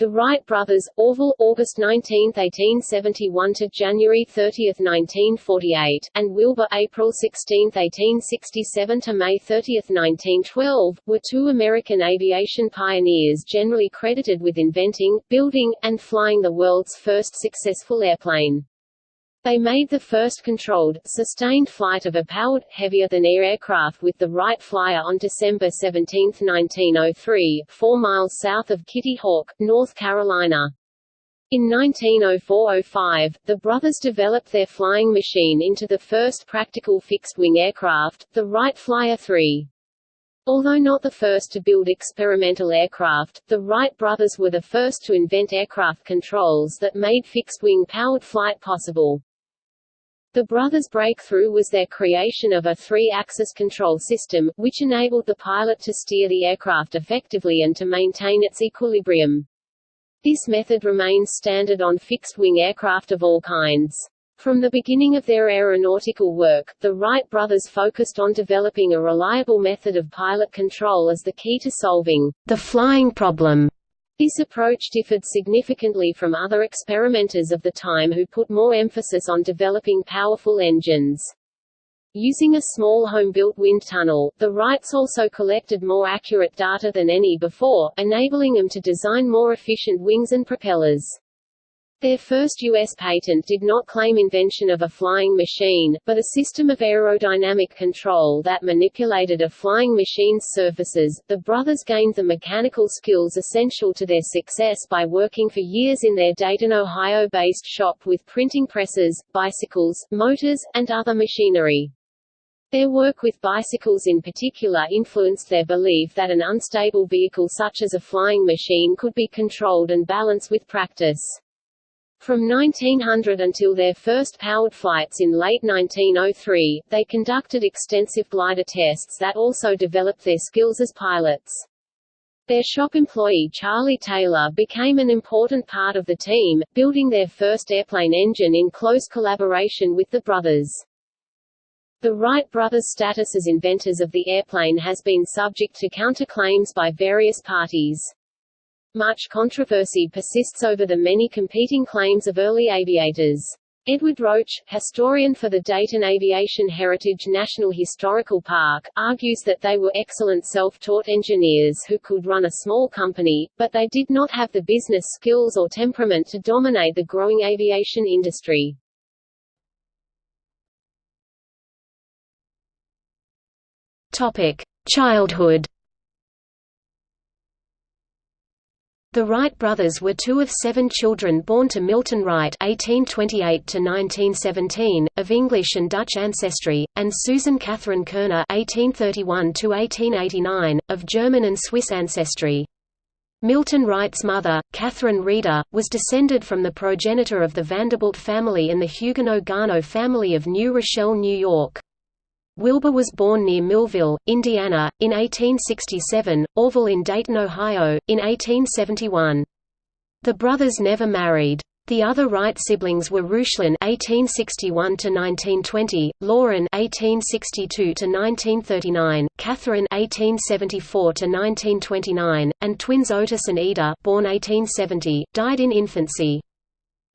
The Wright brothers, Orville, August 19, 1871 to January 30, 1948, and Wilbur, April 16, 1867 to May 30, 1912, were two American aviation pioneers generally credited with inventing, building, and flying the world's first successful airplane. They made the first controlled, sustained flight of a powered, heavier-than-air aircraft with the Wright Flyer on December 17, 1903, four miles south of Kitty Hawk, North Carolina. In 1904–05, the brothers developed their flying machine into the first practical fixed-wing aircraft, the Wright Flyer 3. Although not the first to build experimental aircraft, the Wright brothers were the first to invent aircraft controls that made fixed-wing powered flight possible. The brothers' breakthrough was their creation of a three-axis control system, which enabled the pilot to steer the aircraft effectively and to maintain its equilibrium. This method remains standard on fixed-wing aircraft of all kinds. From the beginning of their aeronautical work, the Wright brothers focused on developing a reliable method of pilot control as the key to solving the flying problem. This approach differed significantly from other experimenters of the time who put more emphasis on developing powerful engines. Using a small home-built wind tunnel, the Wrights also collected more accurate data than any before, enabling them to design more efficient wings and propellers. Their first U.S. patent did not claim invention of a flying machine, but a system of aerodynamic control that manipulated a flying machine's surfaces. The brothers gained the mechanical skills essential to their success by working for years in their Dayton, Ohio based shop with printing presses, bicycles, motors, and other machinery. Their work with bicycles in particular influenced their belief that an unstable vehicle such as a flying machine could be controlled and balanced with practice. From 1900 until their first powered flights in late 1903, they conducted extensive glider tests that also developed their skills as pilots. Their shop employee Charlie Taylor became an important part of the team, building their first airplane engine in close collaboration with the brothers. The Wright brothers' status as inventors of the airplane has been subject to counterclaims by various parties. Much controversy persists over the many competing claims of early aviators. Edward Roach, historian for the Dayton Aviation Heritage National Historical Park, argues that they were excellent self-taught engineers who could run a small company, but they did not have the business skills or temperament to dominate the growing aviation industry. Topic: Childhood The Wright brothers were two of seven children born to Milton Wright (1828–1917), of English and Dutch ancestry, and Susan Catherine Koerner (1831–1889), of German and Swiss ancestry. Milton Wright's mother, Catherine Reeder, was descended from the progenitor of the Vanderbilt family and the Huguenot Gano family of New Rochelle, New York. Wilbur was born near Millville, Indiana, in 1867, Orville in Dayton, Ohio, in 1871. The brothers never married. The other Wright siblings were Reuchlin (1861–1920), Lorin (1862–1939), Katharine (1874–1929), and twins Otis and Ida, born 1870, died in infancy.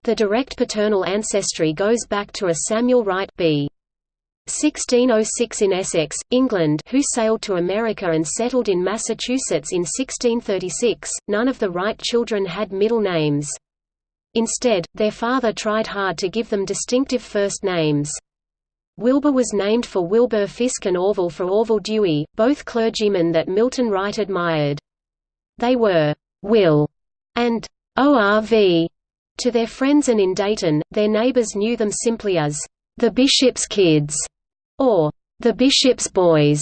The direct paternal ancestry goes back to a Samuel Wright b. 1606 in Essex, England who sailed to America and settled in Massachusetts in 1636. None of the Wright children had middle names. Instead, their father tried hard to give them distinctive first names. Wilbur was named for Wilbur Fisk and Orville for Orville Dewey, both clergymen that Milton Wright admired. They were Will and ORV to their friends and in Dayton, their neighbors knew them simply as the Bishop's Kids or the bishop's boys.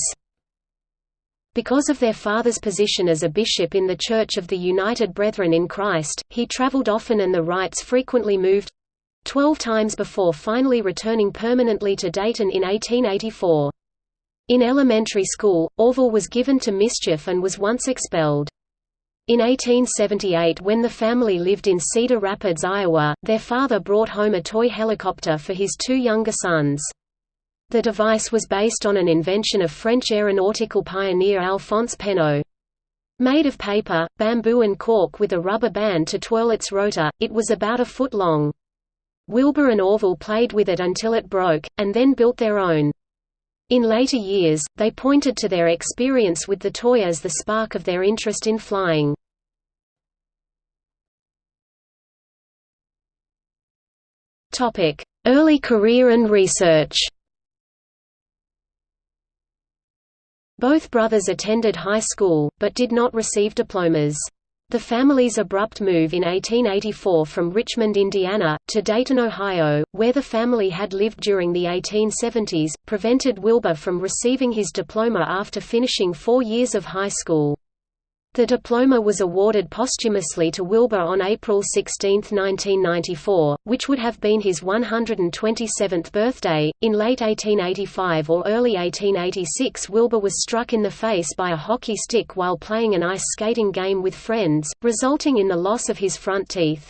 Because of their father's position as a bishop in the Church of the United Brethren in Christ, he traveled often and the Wrights frequently moved—twelve times before finally returning permanently to Dayton in 1884. In elementary school, Orville was given to mischief and was once expelled. In 1878 when the family lived in Cedar Rapids, Iowa, their father brought home a toy helicopter for his two younger sons. The device was based on an invention of French aeronautical pioneer Alphonse Pénaud. Made of paper, bamboo and cork with a rubber band to twirl its rotor, it was about a foot long. Wilbur and Orville played with it until it broke, and then built their own. In later years, they pointed to their experience with the toy as the spark of their interest in flying. Early career and research Both brothers attended high school, but did not receive diplomas. The family's abrupt move in 1884 from Richmond, Indiana, to Dayton, Ohio, where the family had lived during the 1870s, prevented Wilbur from receiving his diploma after finishing four years of high school. The diploma was awarded posthumously to Wilbur on April 16, 1994, which would have been his 127th birthday. In late 1885 or early 1886, Wilbur was struck in the face by a hockey stick while playing an ice skating game with friends, resulting in the loss of his front teeth.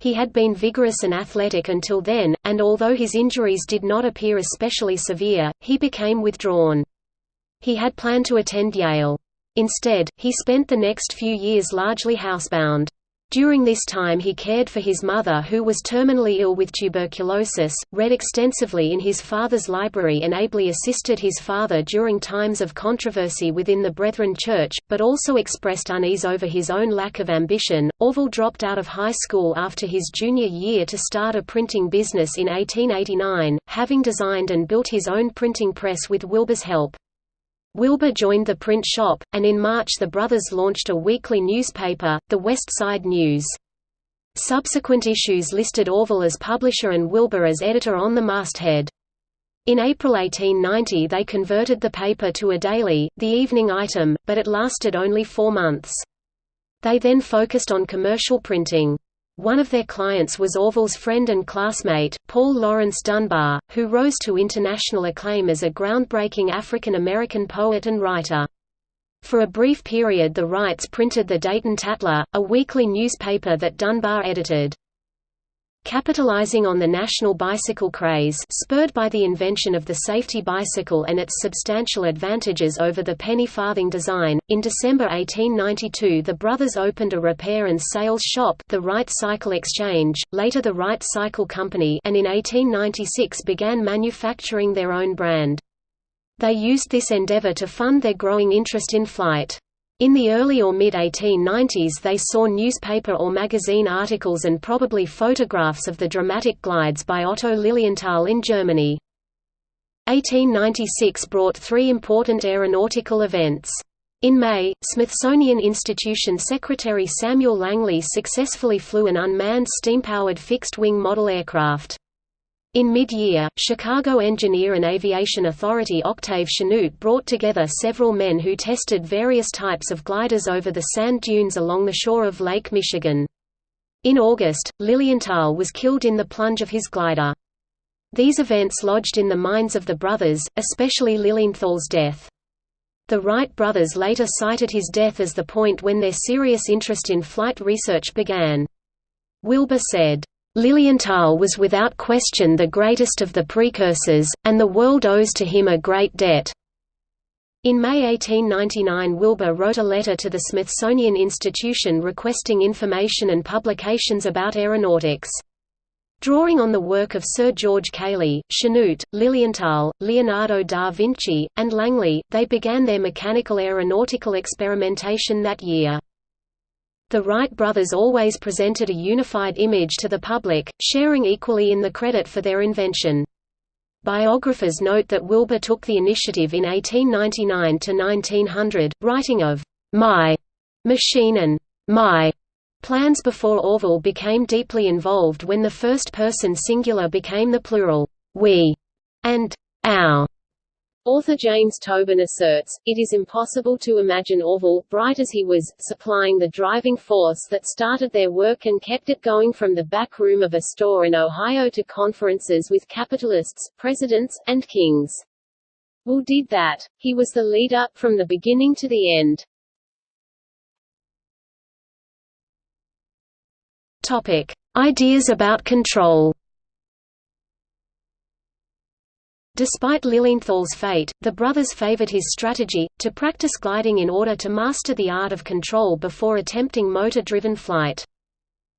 He had been vigorous and athletic until then, and although his injuries did not appear especially severe, he became withdrawn. He had planned to attend Yale. Instead, he spent the next few years largely housebound. During this time he cared for his mother who was terminally ill with tuberculosis, read extensively in his father's library and ably assisted his father during times of controversy within the Brethren Church, but also expressed unease over his own lack of ambition. Orville dropped out of high school after his junior year to start a printing business in 1889, having designed and built his own printing press with Wilbur's help. Wilbur joined the print shop, and in March the brothers launched a weekly newspaper, the West Side News. Subsequent issues listed Orville as publisher and Wilbur as editor on the masthead. In April 1890 they converted the paper to a daily, the evening item, but it lasted only four months. They then focused on commercial printing. One of their clients was Orville's friend and classmate, Paul Laurence Dunbar, who rose to international acclaim as a groundbreaking African-American poet and writer. For a brief period the Wrights printed the Dayton Tatler, a weekly newspaper that Dunbar edited. Capitalizing on the national bicycle craze spurred by the invention of the safety bicycle and its substantial advantages over the penny farthing design, in December 1892 the brothers opened a repair and sales shop the Wright Cycle Exchange, later the Wright Cycle Company and in 1896 began manufacturing their own brand. They used this endeavor to fund their growing interest in flight. In the early or mid-1890s they saw newspaper or magazine articles and probably photographs of the dramatic glides by Otto Lilienthal in Germany. 1896 brought three important aeronautical events. In May, Smithsonian Institution Secretary Samuel Langley successfully flew an unmanned steam-powered fixed-wing model aircraft. In mid-year, Chicago engineer and aviation authority Octave Chanute brought together several men who tested various types of gliders over the sand dunes along the shore of Lake Michigan. In August, Lilienthal was killed in the plunge of his glider. These events lodged in the minds of the brothers, especially Lilienthal's death. The Wright brothers later cited his death as the point when their serious interest in flight research began. Wilbur said, Lilienthal was without question the greatest of the precursors, and the world owes to him a great debt. In May 1899 Wilbur wrote a letter to the Smithsonian Institution requesting information and publications about aeronautics. Drawing on the work of Sir George Cayley, Chanute, Lilienthal, Leonardo da Vinci, and Langley, they began their mechanical aeronautical experimentation that year. The Wright brothers always presented a unified image to the public, sharing equally in the credit for their invention. Biographers note that Wilbur took the initiative in 1899 to 1900, writing of my machine and my plans before Orville became deeply involved when the first-person singular became the plural we and our. Author James Tobin asserts, it is impossible to imagine Orville, bright as he was, supplying the driving force that started their work and kept it going from the back room of a store in Ohio to conferences with capitalists, presidents, and kings. Will did that. He was the leader, from the beginning to the end. Topic. Ideas about control Despite Lilienthal's fate, the brothers favored his strategy, to practice gliding in order to master the art of control before attempting motor-driven flight.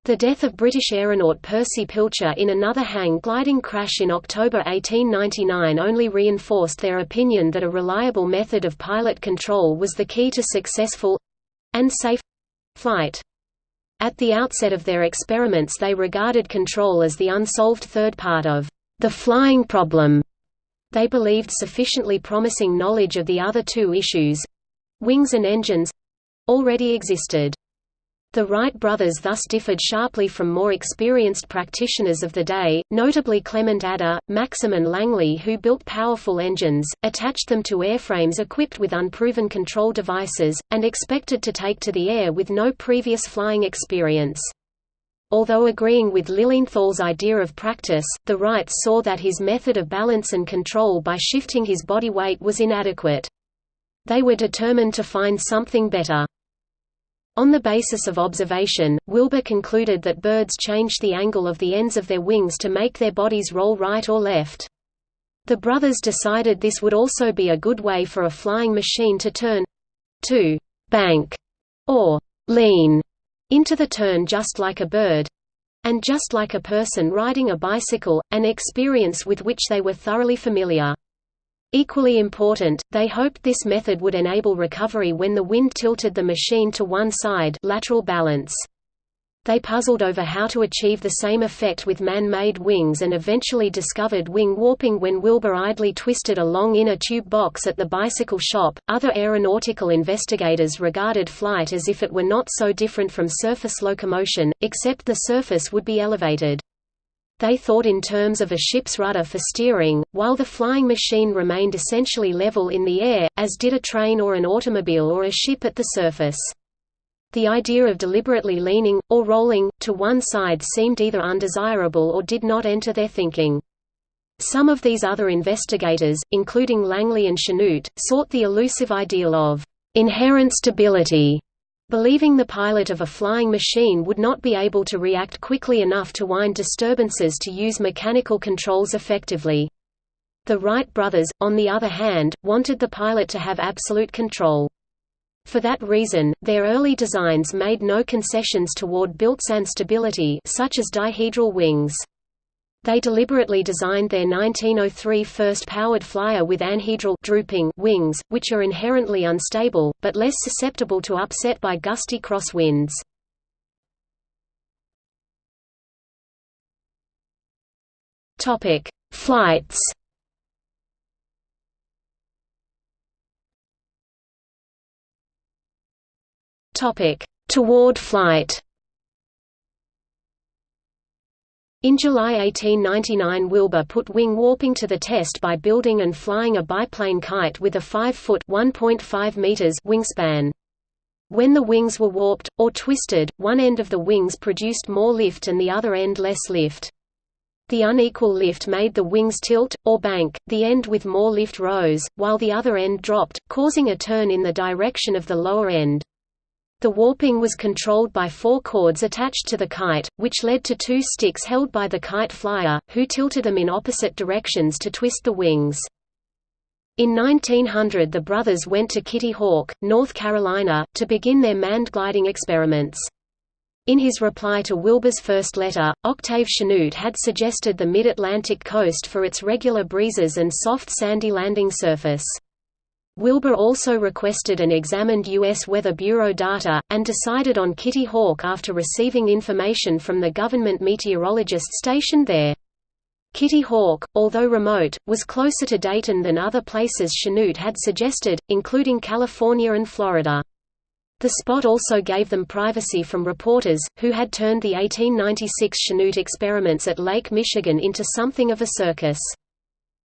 The death of British aeronaut Percy Pilcher in another hang gliding crash in October 1899 only reinforced their opinion that a reliable method of pilot control was the key to successful—and safe—flight. At the outset of their experiments they regarded control as the unsolved third part of the flying problem they believed sufficiently promising knowledge of the other two issues—wings and engines—already existed. The Wright brothers thus differed sharply from more experienced practitioners of the day, notably Clement Ader, Maxim and Langley who built powerful engines, attached them to airframes equipped with unproven control devices, and expected to take to the air with no previous flying experience. Although agreeing with Lilienthal's idea of practice, the Wrights saw that his method of balance and control by shifting his body weight was inadequate. They were determined to find something better. On the basis of observation, Wilbur concluded that birds changed the angle of the ends of their wings to make their bodies roll right or left. The brothers decided this would also be a good way for a flying machine to turn—to «bank» or «lean» into the turn just like a bird and just like a person riding a bicycle, an experience with which they were thoroughly familiar. Equally important, they hoped this method would enable recovery when the wind tilted the machine to one side lateral balance. They puzzled over how to achieve the same effect with man-made wings and eventually discovered wing warping when Wilbur idly twisted a long inner tube box at the bicycle shop. Other aeronautical investigators regarded flight as if it were not so different from surface locomotion, except the surface would be elevated. They thought in terms of a ship's rudder for steering, while the flying machine remained essentially level in the air, as did a train or an automobile or a ship at the surface. The idea of deliberately leaning, or rolling, to one side seemed either undesirable or did not enter their thinking. Some of these other investigators, including Langley and Chanute, sought the elusive ideal of inherent stability, believing the pilot of a flying machine would not be able to react quickly enough to wind disturbances to use mechanical controls effectively. The Wright brothers, on the other hand, wanted the pilot to have absolute control. For that reason, their early designs made no concessions toward built-in stability such as dihedral wings. They deliberately designed their 1903 first powered flyer with anhedral drooping wings, which are inherently unstable, but less susceptible to upset by gusty crosswinds. Flights Topic: Toward flight. In July 1899 Wilbur put wing warping to the test by building and flying a biplane kite with a 5-foot wingspan. When the wings were warped, or twisted, one end of the wings produced more lift and the other end less lift. The unequal lift made the wings tilt, or bank, the end with more lift rose, while the other end dropped, causing a turn in the direction of the lower end. The warping was controlled by four cords attached to the kite, which led to two sticks held by the kite flyer, who tilted them in opposite directions to twist the wings. In 1900 the brothers went to Kitty Hawk, North Carolina, to begin their manned gliding experiments. In his reply to Wilbur's first letter, Octave Chanute had suggested the mid-Atlantic coast for its regular breezes and soft sandy landing surface. Wilbur also requested and examined U.S. Weather Bureau data, and decided on Kitty Hawk after receiving information from the government meteorologist stationed there. Kitty Hawk, although remote, was closer to Dayton than other places Chanute had suggested, including California and Florida. The spot also gave them privacy from reporters, who had turned the 1896 Chanute experiments at Lake Michigan into something of a circus.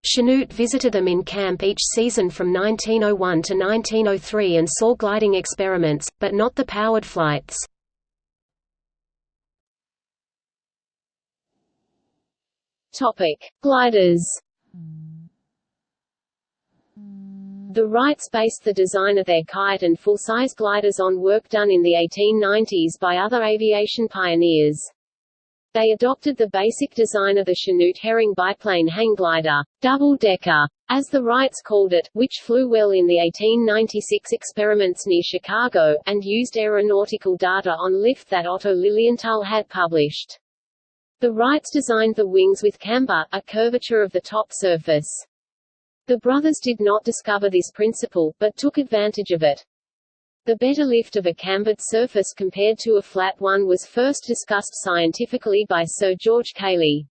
Chanute visited them in camp each season from 1901 to 1903 and saw gliding experiments, but not the powered flights. Topic: Gliders. The Wrights based the design of their kite and full-size gliders on work done in the 1890s by other aviation pioneers. They adopted the basic design of the Chanute Herring biplane hang glider, double-decker, as the Wrights called it, which flew well in the 1896 experiments near Chicago, and used aeronautical data on lift that Otto Lilienthal had published. The Wrights designed the wings with camber, a curvature of the top surface. The brothers did not discover this principle, but took advantage of it. The better lift of a cambered surface compared to a flat one was first discussed scientifically by Sir George Cayley.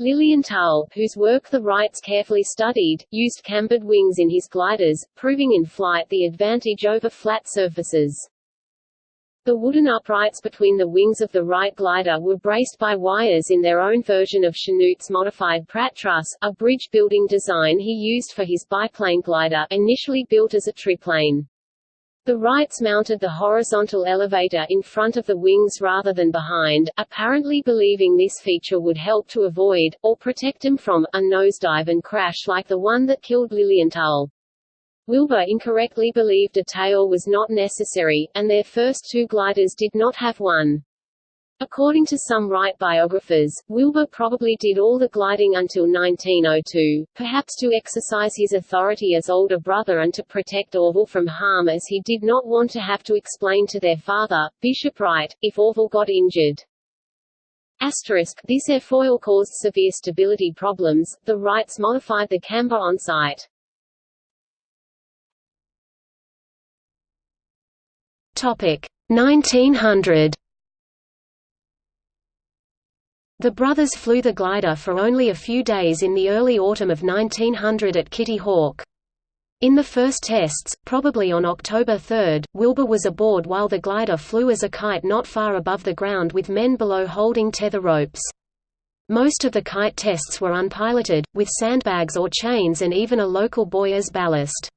Lilienthal, whose work the Wrights carefully studied, used cambered wings in his gliders, proving in flight the advantage over flat surfaces. The wooden uprights between the wings of the Wright glider were braced by wires in their own version of Chanute's modified Pratt truss, a bridge-building design he used for his biplane glider initially built as a triplane. The Wrights mounted the horizontal elevator in front of the wings rather than behind, apparently believing this feature would help to avoid, or protect them from, a nosedive and crash like the one that killed Lilienthal. Wilbur incorrectly believed a tail was not necessary, and their first two gliders did not have one. According to some Wright biographers, Wilbur probably did all the gliding until 1902, perhaps to exercise his authority as older brother and to protect Orville from harm as he did not want to have to explain to their father, Bishop Wright, if Orville got injured. Asterisk, this airfoil caused severe stability problems, the Wrights modified the camber on site. Topic 1900 the brothers flew the glider for only a few days in the early autumn of 1900 at Kitty Hawk. In the first tests, probably on October 3, Wilbur was aboard while the glider flew as a kite not far above the ground with men below holding tether ropes. Most of the kite tests were unpiloted, with sandbags or chains and even a local buoy as ballast.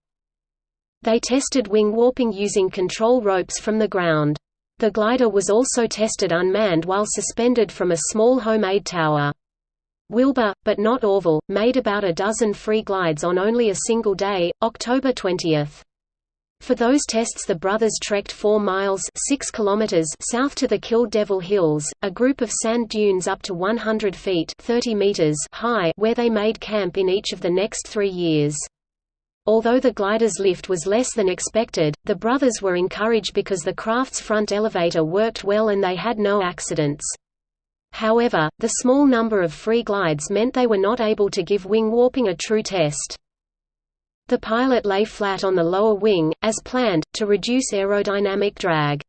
They tested wing warping using control ropes from the ground. The glider was also tested unmanned while suspended from a small homemade tower. Wilbur, but not Orville, made about a dozen free glides on only a single day, October 20. For those tests the brothers trekked 4 miles 6 kilometers south to the Kill Devil Hills, a group of sand dunes up to 100 feet 30 meters high where they made camp in each of the next three years. Although the glider's lift was less than expected, the brothers were encouraged because the craft's front elevator worked well and they had no accidents. However, the small number of free glides meant they were not able to give wing warping a true test. The pilot lay flat on the lower wing, as planned, to reduce aerodynamic drag.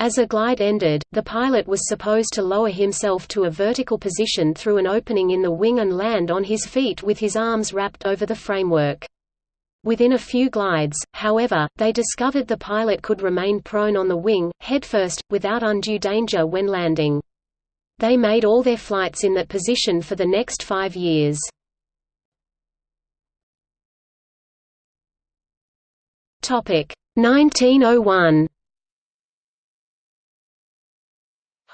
As a glide ended, the pilot was supposed to lower himself to a vertical position through an opening in the wing and land on his feet with his arms wrapped over the framework. Within a few glides, however, they discovered the pilot could remain prone on the wing, headfirst, without undue danger when landing. They made all their flights in that position for the next five years. Topic 1901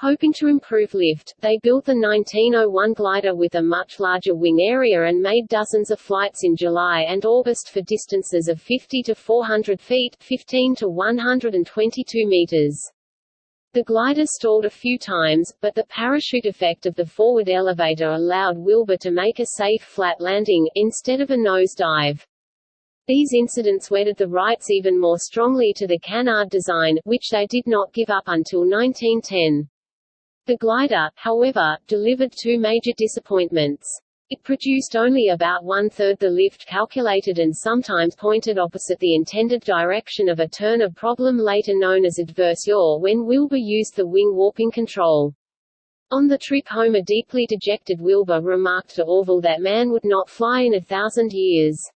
Hoping to improve lift, they built the 1901 glider with a much larger wing area and made dozens of flights in July and August for distances of 50 to 400 feet 15 to 122 meters. The glider stalled a few times, but the parachute effect of the forward elevator allowed Wilbur to make a safe flat landing, instead of a nose dive. These incidents wedded the Wrights even more strongly to the canard design, which they did not give up until 1910. The glider, however, delivered two major disappointments. It produced only about one-third the lift calculated and sometimes pointed opposite the intended direction of a turn a problem later known as adverse yaw when Wilbur used the wing warping control. On the trip home a deeply dejected Wilbur remarked to Orville that man would not fly in a thousand years.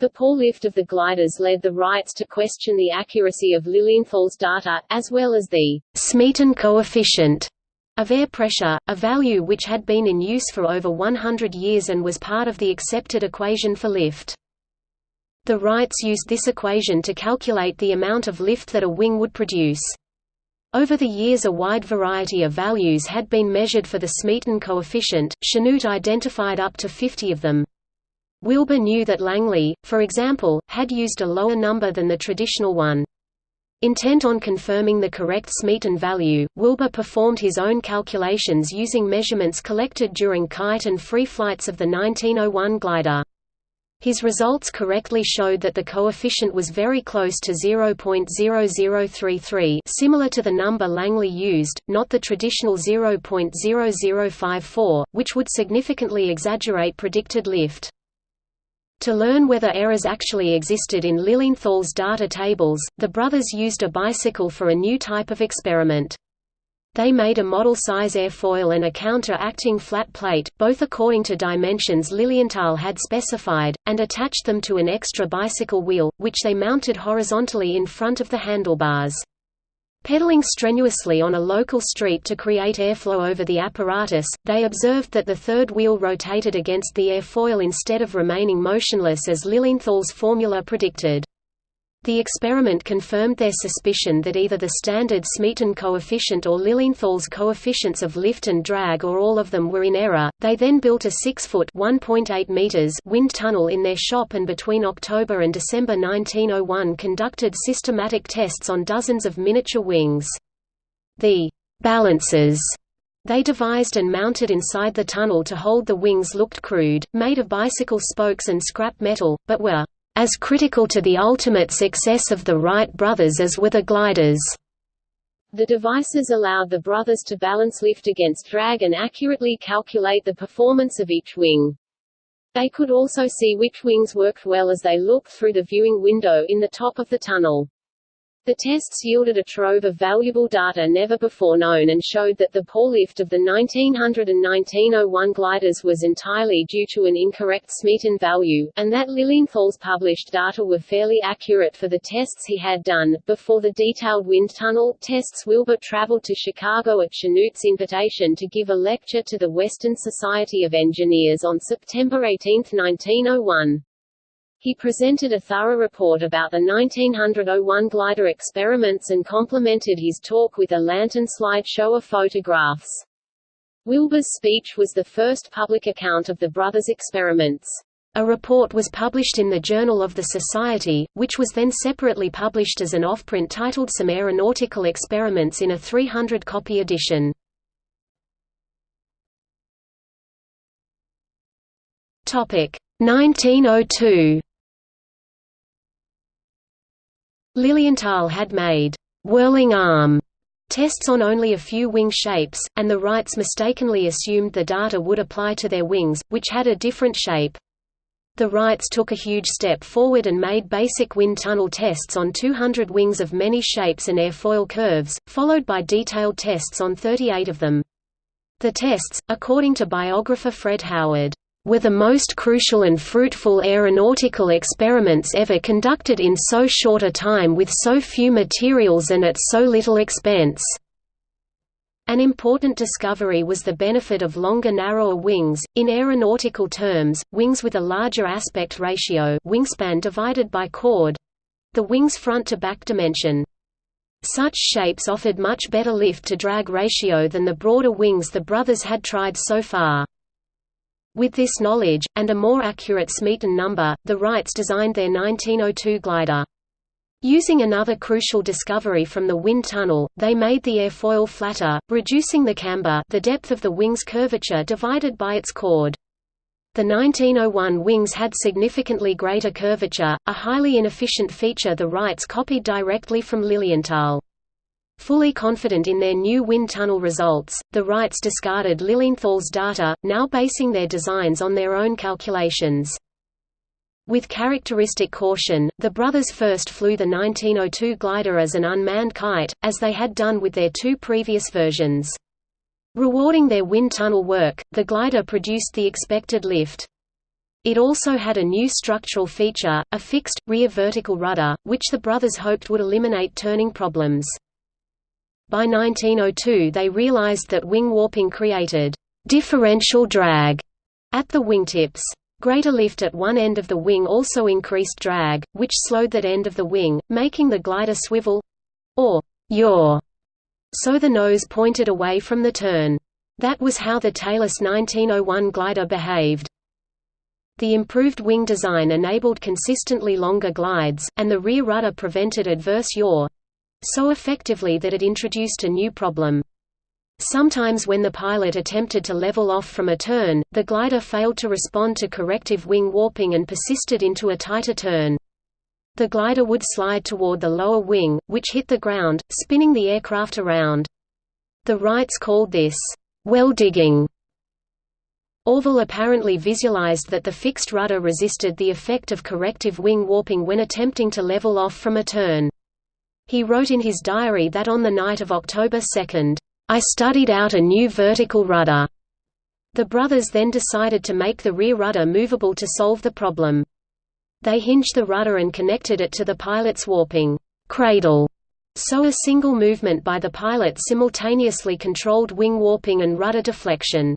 The poor lift of the gliders led the Wrights to question the accuracy of Lilienthal's data, as well as the Smeaton coefficient of air pressure, a value which had been in use for over 100 years and was part of the accepted equation for lift. The Wrights used this equation to calculate the amount of lift that a wing would produce. Over the years a wide variety of values had been measured for the Smeaton coefficient, Chanute identified up to 50 of them. Wilbur knew that Langley, for example, had used a lower number than the traditional one. Intent on confirming the correct Smeaton value, Wilbur performed his own calculations using measurements collected during kite and free flights of the 1901 glider. His results correctly showed that the coefficient was very close to 0.0033 similar to the number Langley used, not the traditional 0.0054, which would significantly exaggerate predicted lift. To learn whether errors actually existed in Lilienthal's data tables, the brothers used a bicycle for a new type of experiment. They made a model-size airfoil and a counter-acting flat plate, both according to dimensions Lilienthal had specified, and attached them to an extra bicycle wheel, which they mounted horizontally in front of the handlebars. Pedaling strenuously on a local street to create airflow over the apparatus, they observed that the third wheel rotated against the airfoil instead of remaining motionless as Lilienthal's formula predicted. The experiment confirmed their suspicion that either the standard Smeaton coefficient or Lilienthal's coefficients of lift and drag or all of them were in error. They then built a 6-foot (1.8 meters) wind tunnel in their shop and between October and December 1901 conducted systematic tests on dozens of miniature wings. The balances they devised and mounted inside the tunnel to hold the wings looked crude, made of bicycle spokes and scrap metal, but were as critical to the ultimate success of the Wright brothers as were the gliders. The devices allowed the brothers to balance lift against drag and accurately calculate the performance of each wing. They could also see which wings worked well as they looked through the viewing window in the top of the tunnel. The tests yielded a trove of valuable data never before known and showed that the poor lift of the 1900 and 1901 gliders was entirely due to an incorrect Smeaton value, and that Lilienthal's published data were fairly accurate for the tests he had done. Before the detailed wind tunnel tests Wilbur traveled to Chicago at Chanute's invitation to give a lecture to the Western Society of Engineers on September 18, 1901. He presented a thorough report about the 1901 glider experiments and complemented his talk with a lantern slide show of photographs. Wilbur's speech was the first public account of the brothers' experiments. A report was published in the Journal of the Society, which was then separately published as an offprint titled Some Aeronautical Experiments in a 300-copy edition. Topic 1902 Lilienthal had made «whirling arm» tests on only a few wing shapes, and the Wrights mistakenly assumed the data would apply to their wings, which had a different shape. The Wrights took a huge step forward and made basic wind tunnel tests on 200 wings of many shapes and airfoil curves, followed by detailed tests on 38 of them. The tests, according to biographer Fred Howard, were the most crucial and fruitful aeronautical experiments ever conducted in so short a time with so few materials and at so little expense. An important discovery was the benefit of longer narrower wings, in aeronautical terms, wings with a larger aspect ratio wingspan divided by chord—the wing's front-to-back dimension. Such shapes offered much better lift-to-drag ratio than the broader wings the brothers had tried so far. With this knowledge, and a more accurate Smeaton number, the Wrights designed their 1902 glider. Using another crucial discovery from the wind tunnel, they made the airfoil flatter, reducing the camber the depth of the wing's curvature divided by its chord. The 1901 wings had significantly greater curvature, a highly inefficient feature the Wrights copied directly from Lilienthal. Fully confident in their new wind tunnel results, the Wrights discarded Lilienthal's data, now basing their designs on their own calculations. With characteristic caution, the brothers first flew the 1902 glider as an unmanned kite, as they had done with their two previous versions. Rewarding their wind tunnel work, the glider produced the expected lift. It also had a new structural feature, a fixed, rear vertical rudder, which the brothers hoped would eliminate turning problems. By 1902 they realized that wing warping created differential drag at the wingtips. Greater lift at one end of the wing also increased drag, which slowed that end of the wing, making the glider swivel—or yaw, so the nose pointed away from the turn. That was how the tailless 1901 glider behaved. The improved wing design enabled consistently longer glides, and the rear rudder prevented adverse yaw, so effectively that it introduced a new problem. Sometimes when the pilot attempted to level off from a turn, the glider failed to respond to corrective wing warping and persisted into a tighter turn. The glider would slide toward the lower wing, which hit the ground, spinning the aircraft around. The Wrights called this, well digging. Orville apparently visualized that the fixed rudder resisted the effect of corrective wing warping when attempting to level off from a turn. He wrote in his diary that on the night of October 2, I studied out a new vertical rudder. The brothers then decided to make the rear rudder movable to solve the problem. They hinged the rudder and connected it to the pilot's warping cradle, so a single movement by the pilot simultaneously controlled wing warping and rudder deflection.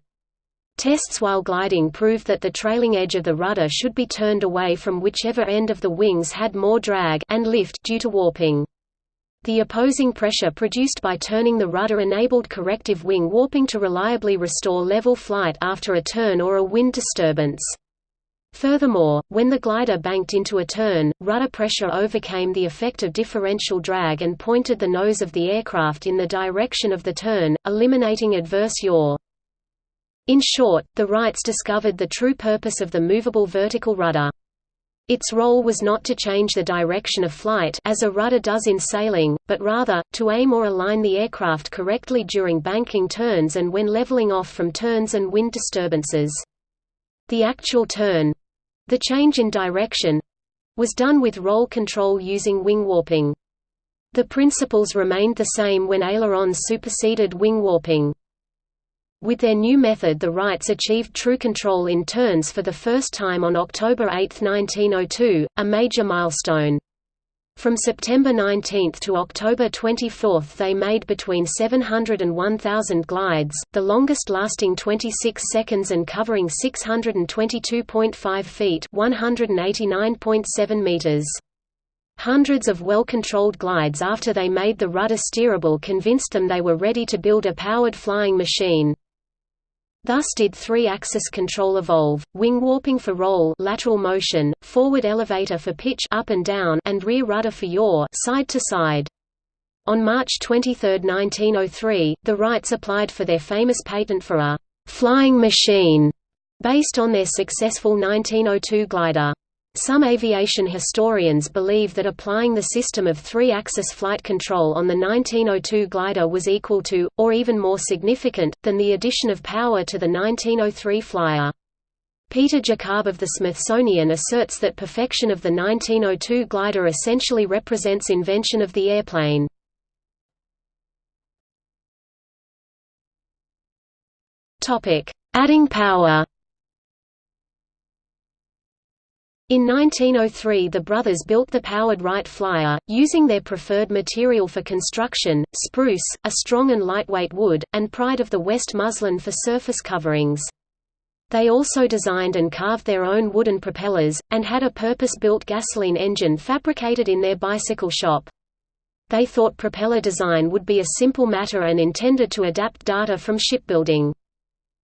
Tests while gliding proved that the trailing edge of the rudder should be turned away from whichever end of the wings had more drag and lift due to warping. The opposing pressure produced by turning the rudder enabled corrective wing warping to reliably restore level flight after a turn or a wind disturbance. Furthermore, when the glider banked into a turn, rudder pressure overcame the effect of differential drag and pointed the nose of the aircraft in the direction of the turn, eliminating adverse yaw. In short, the Wrights discovered the true purpose of the movable vertical rudder. Its role was not to change the direction of flight as a rudder does in sailing, but rather, to aim or align the aircraft correctly during banking turns and when leveling off from turns and wind disturbances. The actual turn—the change in direction—was done with roll control using wing warping. The principles remained the same when ailerons superseded wing warping. With their new method the Wrights achieved true control in turns for the first time on October 8, 1902, a major milestone. From September 19 to October 24 they made between 700 and 1,000 glides, the longest lasting 26 seconds and covering 622.5 feet 189.7 meters. Hundreds of well-controlled glides after they made the rudder steerable convinced them they were ready to build a powered flying machine. Thus did three-axis control evolve: wing warping for roll, lateral motion, forward elevator for pitch, up and down, and rear rudder for yaw, side to side. On March 23, 1903, the Wrights applied for their famous patent for a flying machine based on their successful 1902 glider. Some aviation historians believe that applying the system of three-axis flight control on the 1902 glider was equal to, or even more significant, than the addition of power to the 1903 Flyer. Peter Jakab of the Smithsonian asserts that perfection of the 1902 glider essentially represents invention of the airplane. Adding power In 1903 the brothers built the powered Wright Flyer, using their preferred material for construction, spruce, a strong and lightweight wood, and pride of the West muslin for surface coverings. They also designed and carved their own wooden propellers, and had a purpose-built gasoline engine fabricated in their bicycle shop. They thought propeller design would be a simple matter and intended to adapt data from shipbuilding.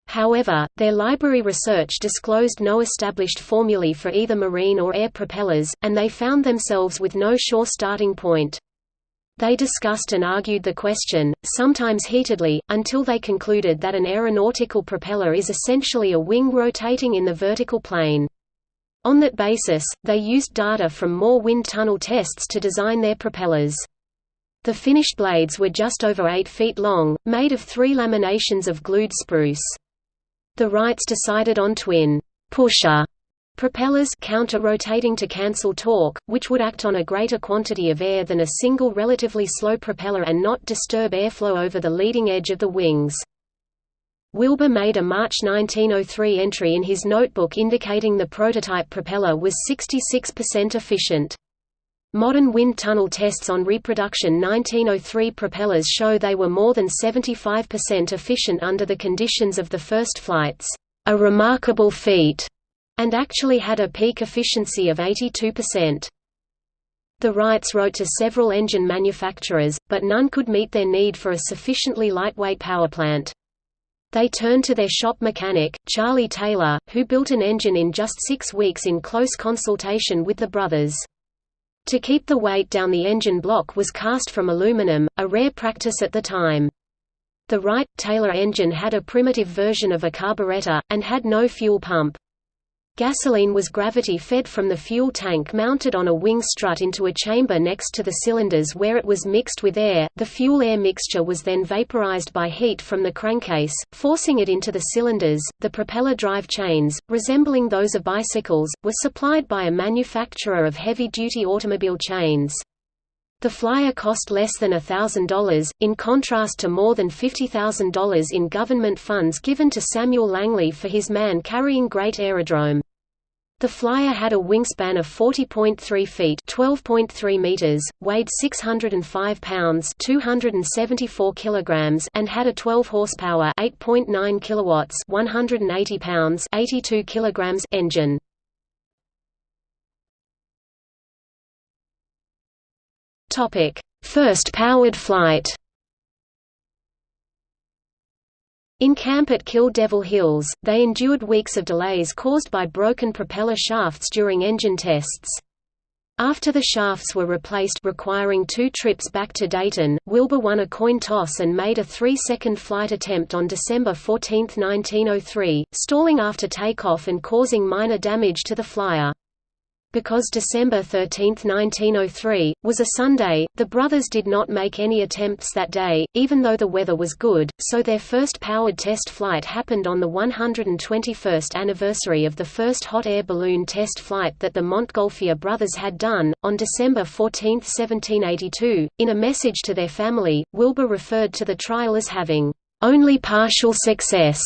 However, their library research disclosed no established formulae for either marine or air propellers, and they found themselves with no sure starting point. They discussed and argued the question, sometimes heatedly, until they concluded that an aeronautical propeller is essentially a wing rotating in the vertical plane. On that basis, they used data from more wind tunnel tests to design their propellers. The finished blades were just over 8 feet long, made of three laminations of glued spruce. The Wrights decided on twin pusher propellers counter-rotating to cancel torque, which would act on a greater quantity of air than a single relatively slow propeller and not disturb airflow over the leading edge of the wings. Wilbur made a March 1903 entry in his notebook indicating the prototype propeller was 66% efficient. Modern wind tunnel tests on reproduction 1903 propellers show they were more than 75% efficient under the conditions of the first flights, a remarkable feat, and actually had a peak efficiency of 82%. The Wrights wrote to several engine manufacturers, but none could meet their need for a sufficiently lightweight powerplant. They turned to their shop mechanic, Charlie Taylor, who built an engine in just six weeks in close consultation with the brothers. To keep the weight down the engine block was cast from aluminum, a rare practice at the time. The Wright-Taylor engine had a primitive version of a carburetor, and had no fuel pump. Gasoline was gravity-fed from the fuel tank mounted on a wing strut into a chamber next to the cylinders where it was mixed with air. The fuel-air mixture was then vaporized by heat from the crankcase, forcing it into the cylinders. The propeller drive chains, resembling those of bicycles, were supplied by a manufacturer of heavy-duty automobile chains. The flyer cost less than $1,000, in contrast to more than $50,000 in government funds given to Samuel Langley for his man-carrying Great Aerodrome. The flyer had a wingspan of 40.3 feet (12.3 meters), weighed 605 pounds (274 kilograms) and had a 12 horsepower (8.9 kilowatts) 180 pounds (82 kilograms) engine. Topic: First powered flight. In camp at Kill Devil Hills, they endured weeks of delays caused by broken propeller shafts during engine tests. After the shafts were replaced requiring two trips back to Dayton, Wilbur won a coin toss and made a three-second flight attempt on December 14, 1903, stalling after takeoff and causing minor damage to the flyer. Because December 13, 1903, was a Sunday, the brothers did not make any attempts that day, even though the weather was good, so their first powered test flight happened on the 121st anniversary of the first hot air balloon test flight that the Montgolfier brothers had done, on December 14, 1782. In a message to their family, Wilbur referred to the trial as having only partial success,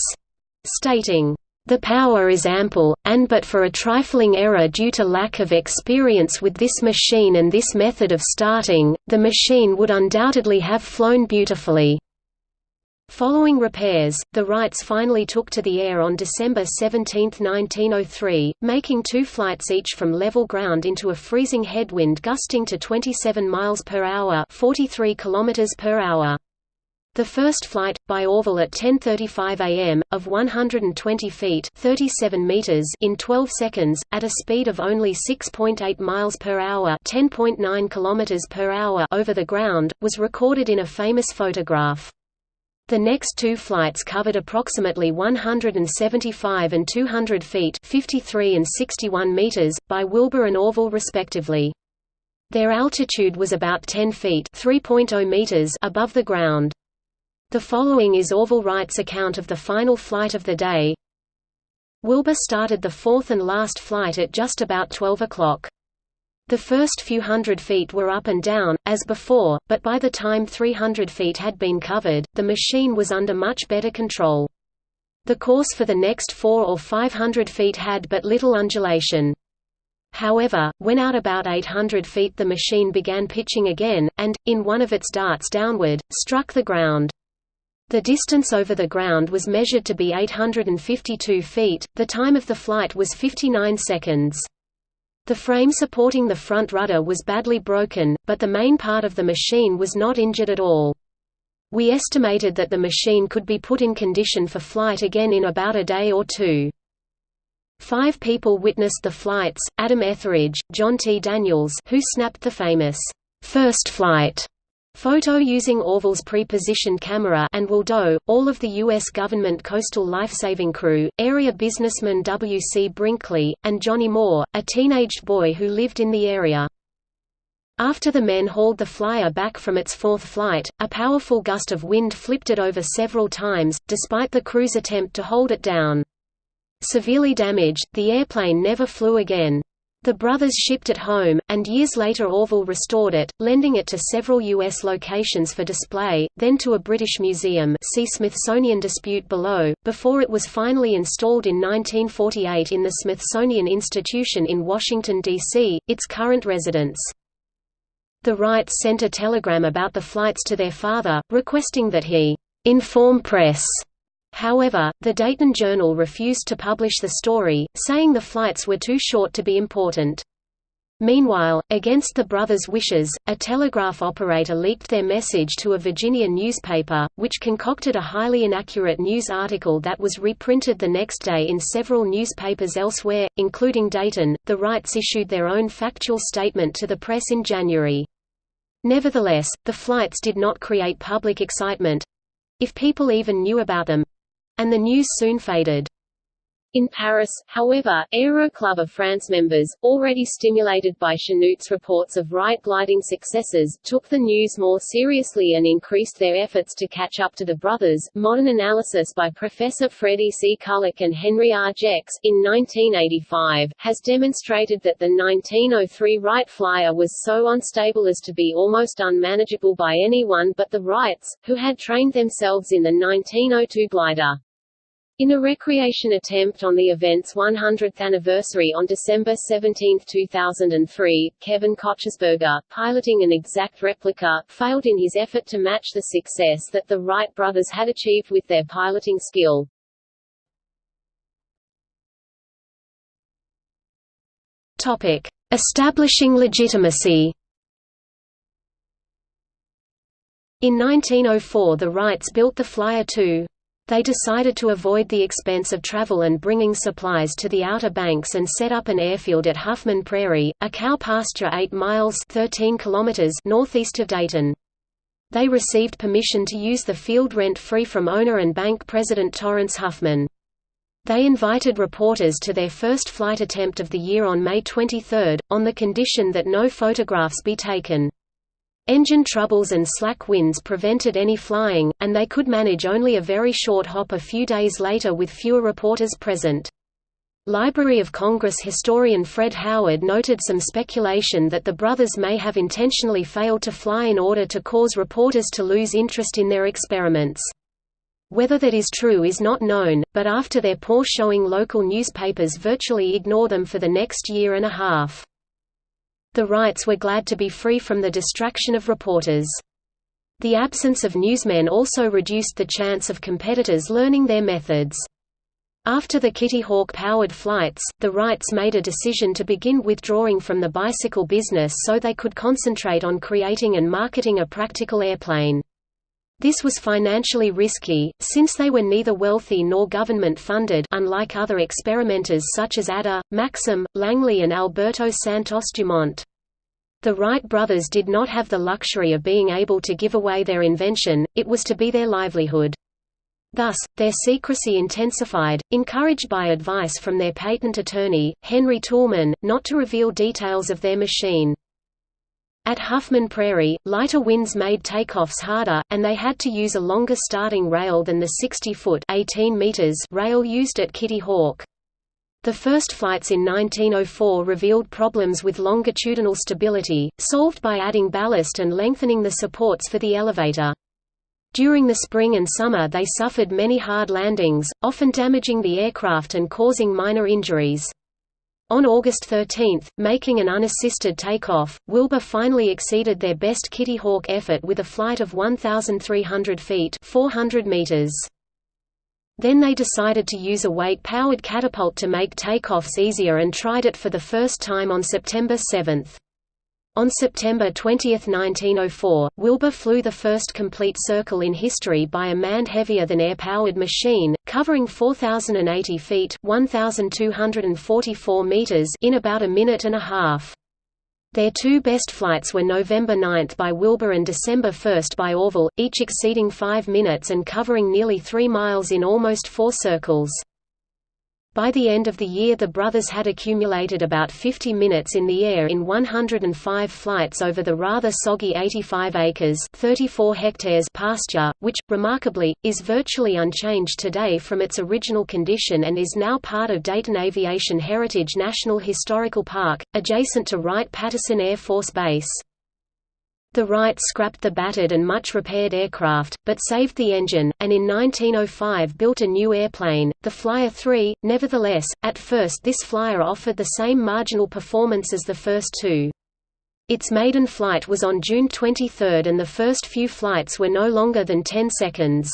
stating, the power is ample, and but for a trifling error due to lack of experience with this machine and this method of starting, the machine would undoubtedly have flown beautifully. Following repairs, the Wrights finally took to the air on December 17, 1903, making two flights each from level ground into a freezing headwind gusting to 27 miles per hour, 43 kilometers per hour. The first flight, by Orville at 10.35 am, of 120 feet 37 meters in 12 seconds, at a speed of only 6.8 miles per hour 10.9 kilometers per hour over the ground, was recorded in a famous photograph. The next two flights covered approximately 175 and 200 feet 53 and 61 meters, by Wilbur and Orville respectively. Their altitude was about 10 feet oh meters above the ground. The following is Orville Wright's account of the final flight of the day. Wilbur started the fourth and last flight at just about 12 o'clock. The first few hundred feet were up and down, as before, but by the time 300 feet had been covered, the machine was under much better control. The course for the next four or 500 feet had but little undulation. However, when out about 800 feet the machine began pitching again, and, in one of its darts downward, struck the ground. The distance over the ground was measured to be 852 feet, the time of the flight was 59 seconds. The frame supporting the front rudder was badly broken, but the main part of the machine was not injured at all. We estimated that the machine could be put in condition for flight again in about a day or two. Five people witnessed the flights, Adam Etheridge, John T. Daniels who snapped the famous, first flight Photo using Orville's pre-positioned camera and Will all of the U.S. government coastal lifesaving crew, area businessman W. C. Brinkley, and Johnny Moore, a teenaged boy who lived in the area. After the men hauled the flyer back from its fourth flight, a powerful gust of wind flipped it over several times, despite the crew's attempt to hold it down. Severely damaged, the airplane never flew again. The brothers shipped it home, and years later Orville restored it, lending it to several U.S. locations for display, then to a British museum see Smithsonian dispute below, before it was finally installed in 1948 in the Smithsonian Institution in Washington, D.C., its current residence. The Wrights sent a telegram about the flights to their father, requesting that he inform press However, the Dayton Journal refused to publish the story, saying the flights were too short to be important. Meanwhile, against the brothers' wishes, a telegraph operator leaked their message to a Virginia newspaper, which concocted a highly inaccurate news article that was reprinted the next day in several newspapers elsewhere, including Dayton. The Wrights issued their own factual statement to the press in January. Nevertheless, the flights did not create public excitement if people even knew about them and the news soon faded. In Paris, however, Aero Club of France members, already stimulated by Chanute's reports of Wright gliding successes, took the news more seriously and increased their efforts to catch up to the brothers. Modern analysis by Professor Freddie C. Culick and Henry R. Jex, in 1985, has demonstrated that the 1903 Wright Flyer was so unstable as to be almost unmanageable by anyone but the Wrights, who had trained themselves in the 1902 glider. In a recreation attempt on the event's 100th anniversary on December 17, 2003, Kevin Kochersberger, piloting an exact replica, failed in his effort to match the success that the Wright brothers had achieved with their piloting skill. Topic: Establishing legitimacy. In 1904 the Wrights built the Flyer 2. They decided to avoid the expense of travel and bringing supplies to the Outer Banks and set up an airfield at Huffman Prairie, a cow pasture 8 miles 13 kilometers northeast of Dayton. They received permission to use the field rent-free from owner and bank president Torrance Huffman. They invited reporters to their first flight attempt of the year on May 23, on the condition that no photographs be taken. Engine troubles and slack winds prevented any flying, and they could manage only a very short hop a few days later with fewer reporters present. Library of Congress historian Fred Howard noted some speculation that the brothers may have intentionally failed to fly in order to cause reporters to lose interest in their experiments. Whether that is true is not known, but after their poor showing local newspapers virtually ignore them for the next year and a half. The Wrights were glad to be free from the distraction of reporters. The absence of newsmen also reduced the chance of competitors learning their methods. After the Kitty Hawk-powered flights, the Wrights made a decision to begin withdrawing from the bicycle business so they could concentrate on creating and marketing a practical airplane. This was financially risky, since they were neither wealthy nor government-funded unlike other experimenters such as Ader, Maxim, Langley and Alberto Santos Dumont. The Wright brothers did not have the luxury of being able to give away their invention, it was to be their livelihood. Thus, their secrecy intensified, encouraged by advice from their patent attorney, Henry Toulmin, not to reveal details of their machine. At Huffman Prairie, lighter winds made takeoffs harder, and they had to use a longer starting rail than the 60-foot rail used at Kitty Hawk. The first flights in 1904 revealed problems with longitudinal stability, solved by adding ballast and lengthening the supports for the elevator. During the spring and summer they suffered many hard landings, often damaging the aircraft and causing minor injuries. On August 13, making an unassisted takeoff, Wilbur finally exceeded their best Kitty Hawk effort with a flight of 1,300 feet 400 meters. Then they decided to use a weight-powered catapult to make takeoffs easier and tried it for the first time on September 7. On September 20, 1904, Wilbur flew the first complete circle in history by a manned heavier-than-air-powered machine, covering 4,080 feet 1,244 meters in about a minute and a half. Their two best flights were November 9 by Wilbur and December 1 by Orville, each exceeding 5 minutes and covering nearly 3 miles in almost four circles. By the end of the year the brothers had accumulated about 50 minutes in the air in 105 flights over the rather soggy 85 acres 34 hectares pasture, which, remarkably, is virtually unchanged today from its original condition and is now part of Dayton Aviation Heritage National Historical Park, adjacent to Wright-Patterson Air Force Base. The Wrights scrapped the battered and much repaired aircraft, but saved the engine, and in 1905 built a new airplane, the Flyer 3. Nevertheless, at first this Flyer offered the same marginal performance as the first two. Its maiden flight was on June 23 and the first few flights were no longer than 10 seconds.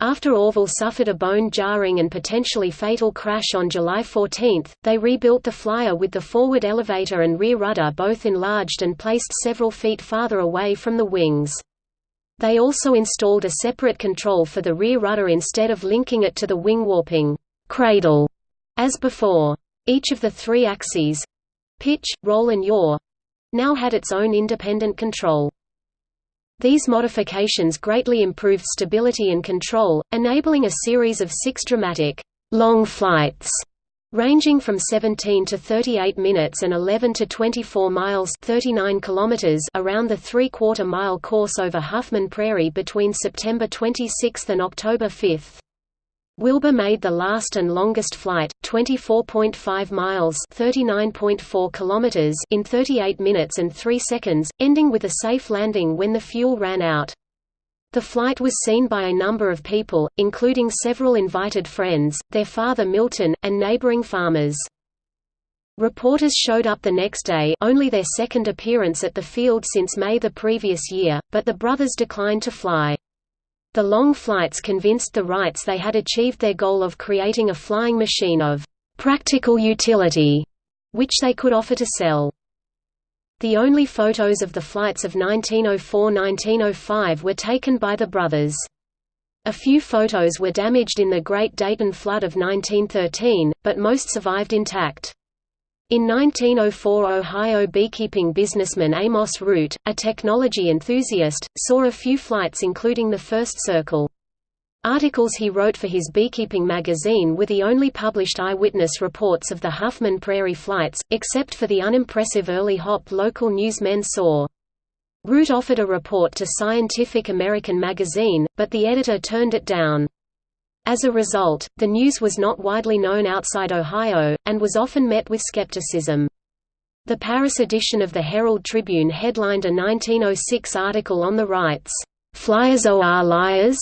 After Orville suffered a bone-jarring and potentially fatal crash on July 14, they rebuilt the Flyer with the forward elevator and rear rudder both enlarged and placed several feet farther away from the wings. They also installed a separate control for the rear rudder instead of linking it to the wing warping cradle as before. Each of the three axes—pitch, roll and yaw—now had its own independent control. These modifications greatly improved stability and control, enabling a series of six dramatic, long flights ranging from 17 to 38 minutes and 11 to 24 miles 39 kilometers around the three-quarter mile course over Huffman Prairie between September 26 and October 5. Wilbur made the last and longest flight, 24.5 miles (39.4 kilometers) in 38 minutes and 3 seconds, ending with a safe landing when the fuel ran out. The flight was seen by a number of people, including several invited friends, their father Milton, and neighboring farmers. Reporters showed up the next day only their second appearance at the field since May the previous year, but the brothers declined to fly. The long flights convinced the Wrights they had achieved their goal of creating a flying machine of practical utility, which they could offer to sell. The only photos of the flights of 1904–1905 were taken by the brothers. A few photos were damaged in the Great Dayton Flood of 1913, but most survived intact. In 1904 Ohio beekeeping businessman Amos Root, a technology enthusiast, saw a few flights including the first Circle. Articles he wrote for his beekeeping magazine were the only published eyewitness reports of the Huffman Prairie flights, except for the unimpressive early Hop local newsmen saw. Root offered a report to Scientific American magazine, but the editor turned it down. As a result, the news was not widely known outside Ohio, and was often met with skepticism. The Paris edition of the Herald Tribune headlined a 1906 article on the Wrights, "'Flyers are liars?'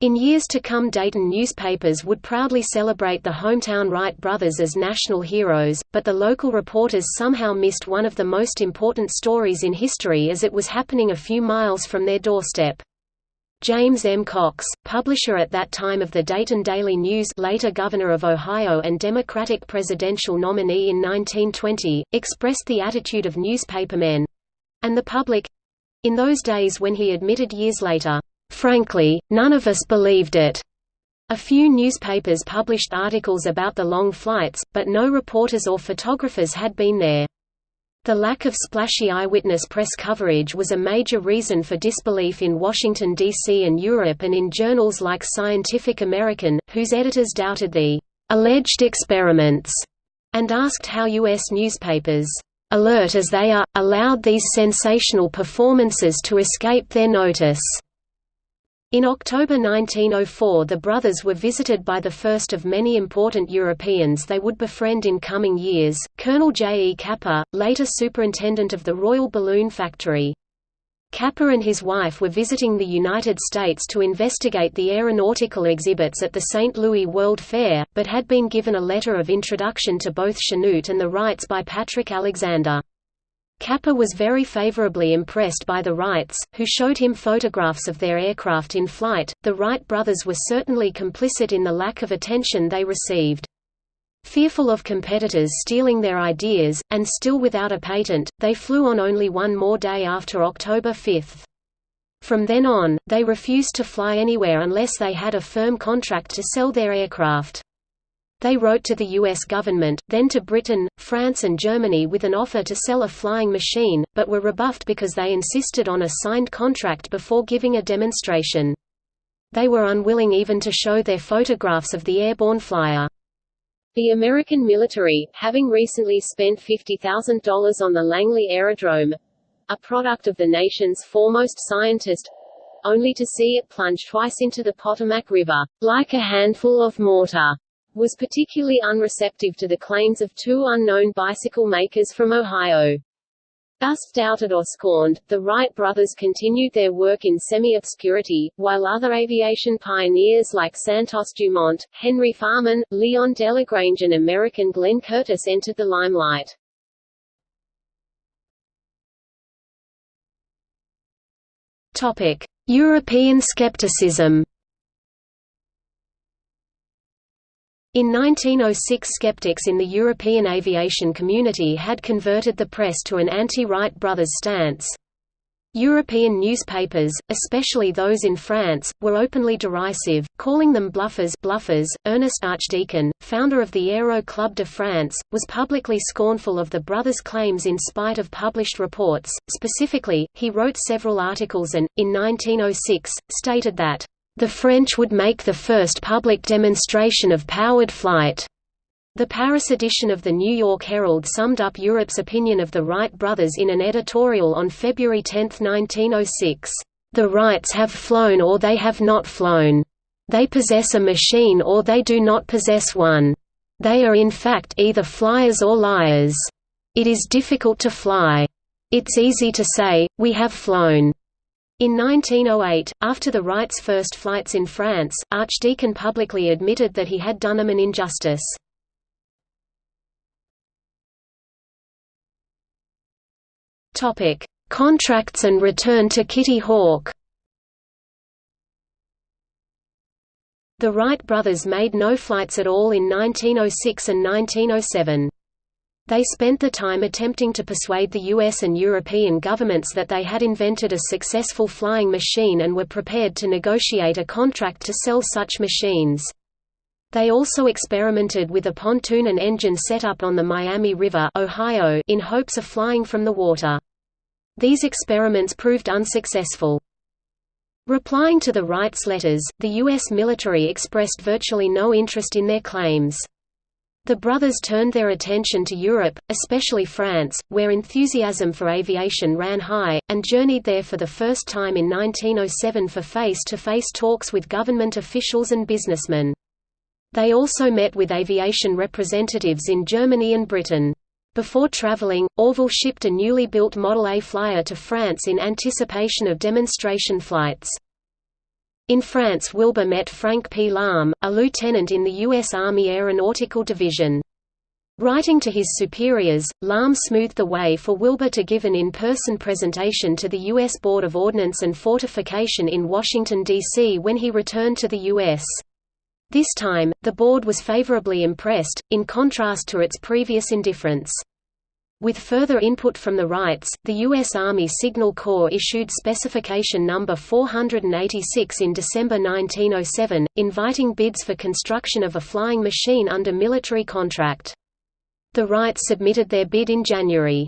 In years to come Dayton newspapers would proudly celebrate the hometown Wright brothers as national heroes, but the local reporters somehow missed one of the most important stories in history as it was happening a few miles from their doorstep. James M. Cox, publisher at that time of the Dayton Daily News later Governor of Ohio and Democratic presidential nominee in 1920, expressed the attitude of newspapermen—and the public—in those days when he admitted years later, "...frankly, none of us believed it." A few newspapers published articles about the long flights, but no reporters or photographers had been there. The lack of splashy eyewitness press coverage was a major reason for disbelief in Washington, D.C. and Europe and in journals like Scientific American, whose editors doubted the alleged experiments and asked how U.S. newspapers, alert as they are, allowed these sensational performances to escape their notice. In October 1904 the brothers were visited by the first of many important Europeans they would befriend in coming years, Colonel J. E. Capper, later superintendent of the Royal Balloon Factory. Capper and his wife were visiting the United States to investigate the aeronautical exhibits at the St. Louis World Fair, but had been given a letter of introduction to both Chanute and the Wrights by Patrick Alexander. Capper was very favorably impressed by the Wrights, who showed him photographs of their aircraft in flight. The Wright brothers were certainly complicit in the lack of attention they received. Fearful of competitors stealing their ideas, and still without a patent, they flew on only one more day after October 5. From then on, they refused to fly anywhere unless they had a firm contract to sell their aircraft. They wrote to the U.S. government, then to Britain, France and Germany with an offer to sell a flying machine, but were rebuffed because they insisted on a signed contract before giving a demonstration. They were unwilling even to show their photographs of the airborne flyer. The American military, having recently spent $50,000 on the Langley Aerodrome—a product of the nation's foremost scientist, only to see it plunge twice into the Potomac River, like a handful of mortar was particularly unreceptive to the claims of two unknown bicycle makers from Ohio. Thus doubted or scorned, the Wright brothers continued their work in semi-obscurity, while other aviation pioneers like Santos Dumont, Henry Farman, Leon Delagrange and American Glenn Curtiss entered the limelight. European skepticism In 1906 skeptics in the European aviation community had converted the press to an anti-Wright brothers stance. European newspapers, especially those in France, were openly derisive, calling them bluffers bluffers. Ernest Archdeacon, founder of the Aero Club de France, was publicly scornful of the brothers' claims in spite of published reports. Specifically, he wrote several articles and, in 1906, stated that, "...the French would make the first public demonstration of powered flight." The Paris edition of the New York Herald summed up Europe's opinion of the Wright brothers in an editorial on February 10, 1906. The Wrights have flown or they have not flown. They possess a machine or they do not possess one. They are in fact either flyers or liars. It is difficult to fly. It's easy to say, we have flown. In 1908, after the Wrights' first flights in France, Archdeacon publicly admitted that he had done them an injustice. Contracts and return to Kitty Hawk. The Wright brothers made no flights at all in 1906 and 1907. They spent the time attempting to persuade the US and European governments that they had invented a successful flying machine and were prepared to negotiate a contract to sell such machines. They also experimented with a pontoon and engine setup on the Miami River Ohio in hopes of flying from the water. These experiments proved unsuccessful. Replying to the Wrights' letters, the U.S. military expressed virtually no interest in their claims. The brothers turned their attention to Europe, especially France, where enthusiasm for aviation ran high, and journeyed there for the first time in 1907 for face-to-face -face talks with government officials and businessmen. They also met with aviation representatives in Germany and Britain. Before traveling, Orville shipped a newly built Model A flyer to France in anticipation of demonstration flights. In France Wilbur met Frank P. Lahm, a lieutenant in the U.S. Army Aeronautical Division. Writing to his superiors, Lahm smoothed the way for Wilbur to give an in-person presentation to the U.S. Board of Ordnance and Fortification in Washington, D.C. when he returned to the U.S. This time, the board was favorably impressed, in contrast to its previous indifference. With further input from the Wrights, the U.S. Army Signal Corps issued Specification No. 486 in December 1907, inviting bids for construction of a flying machine under military contract. The Wrights submitted their bid in January.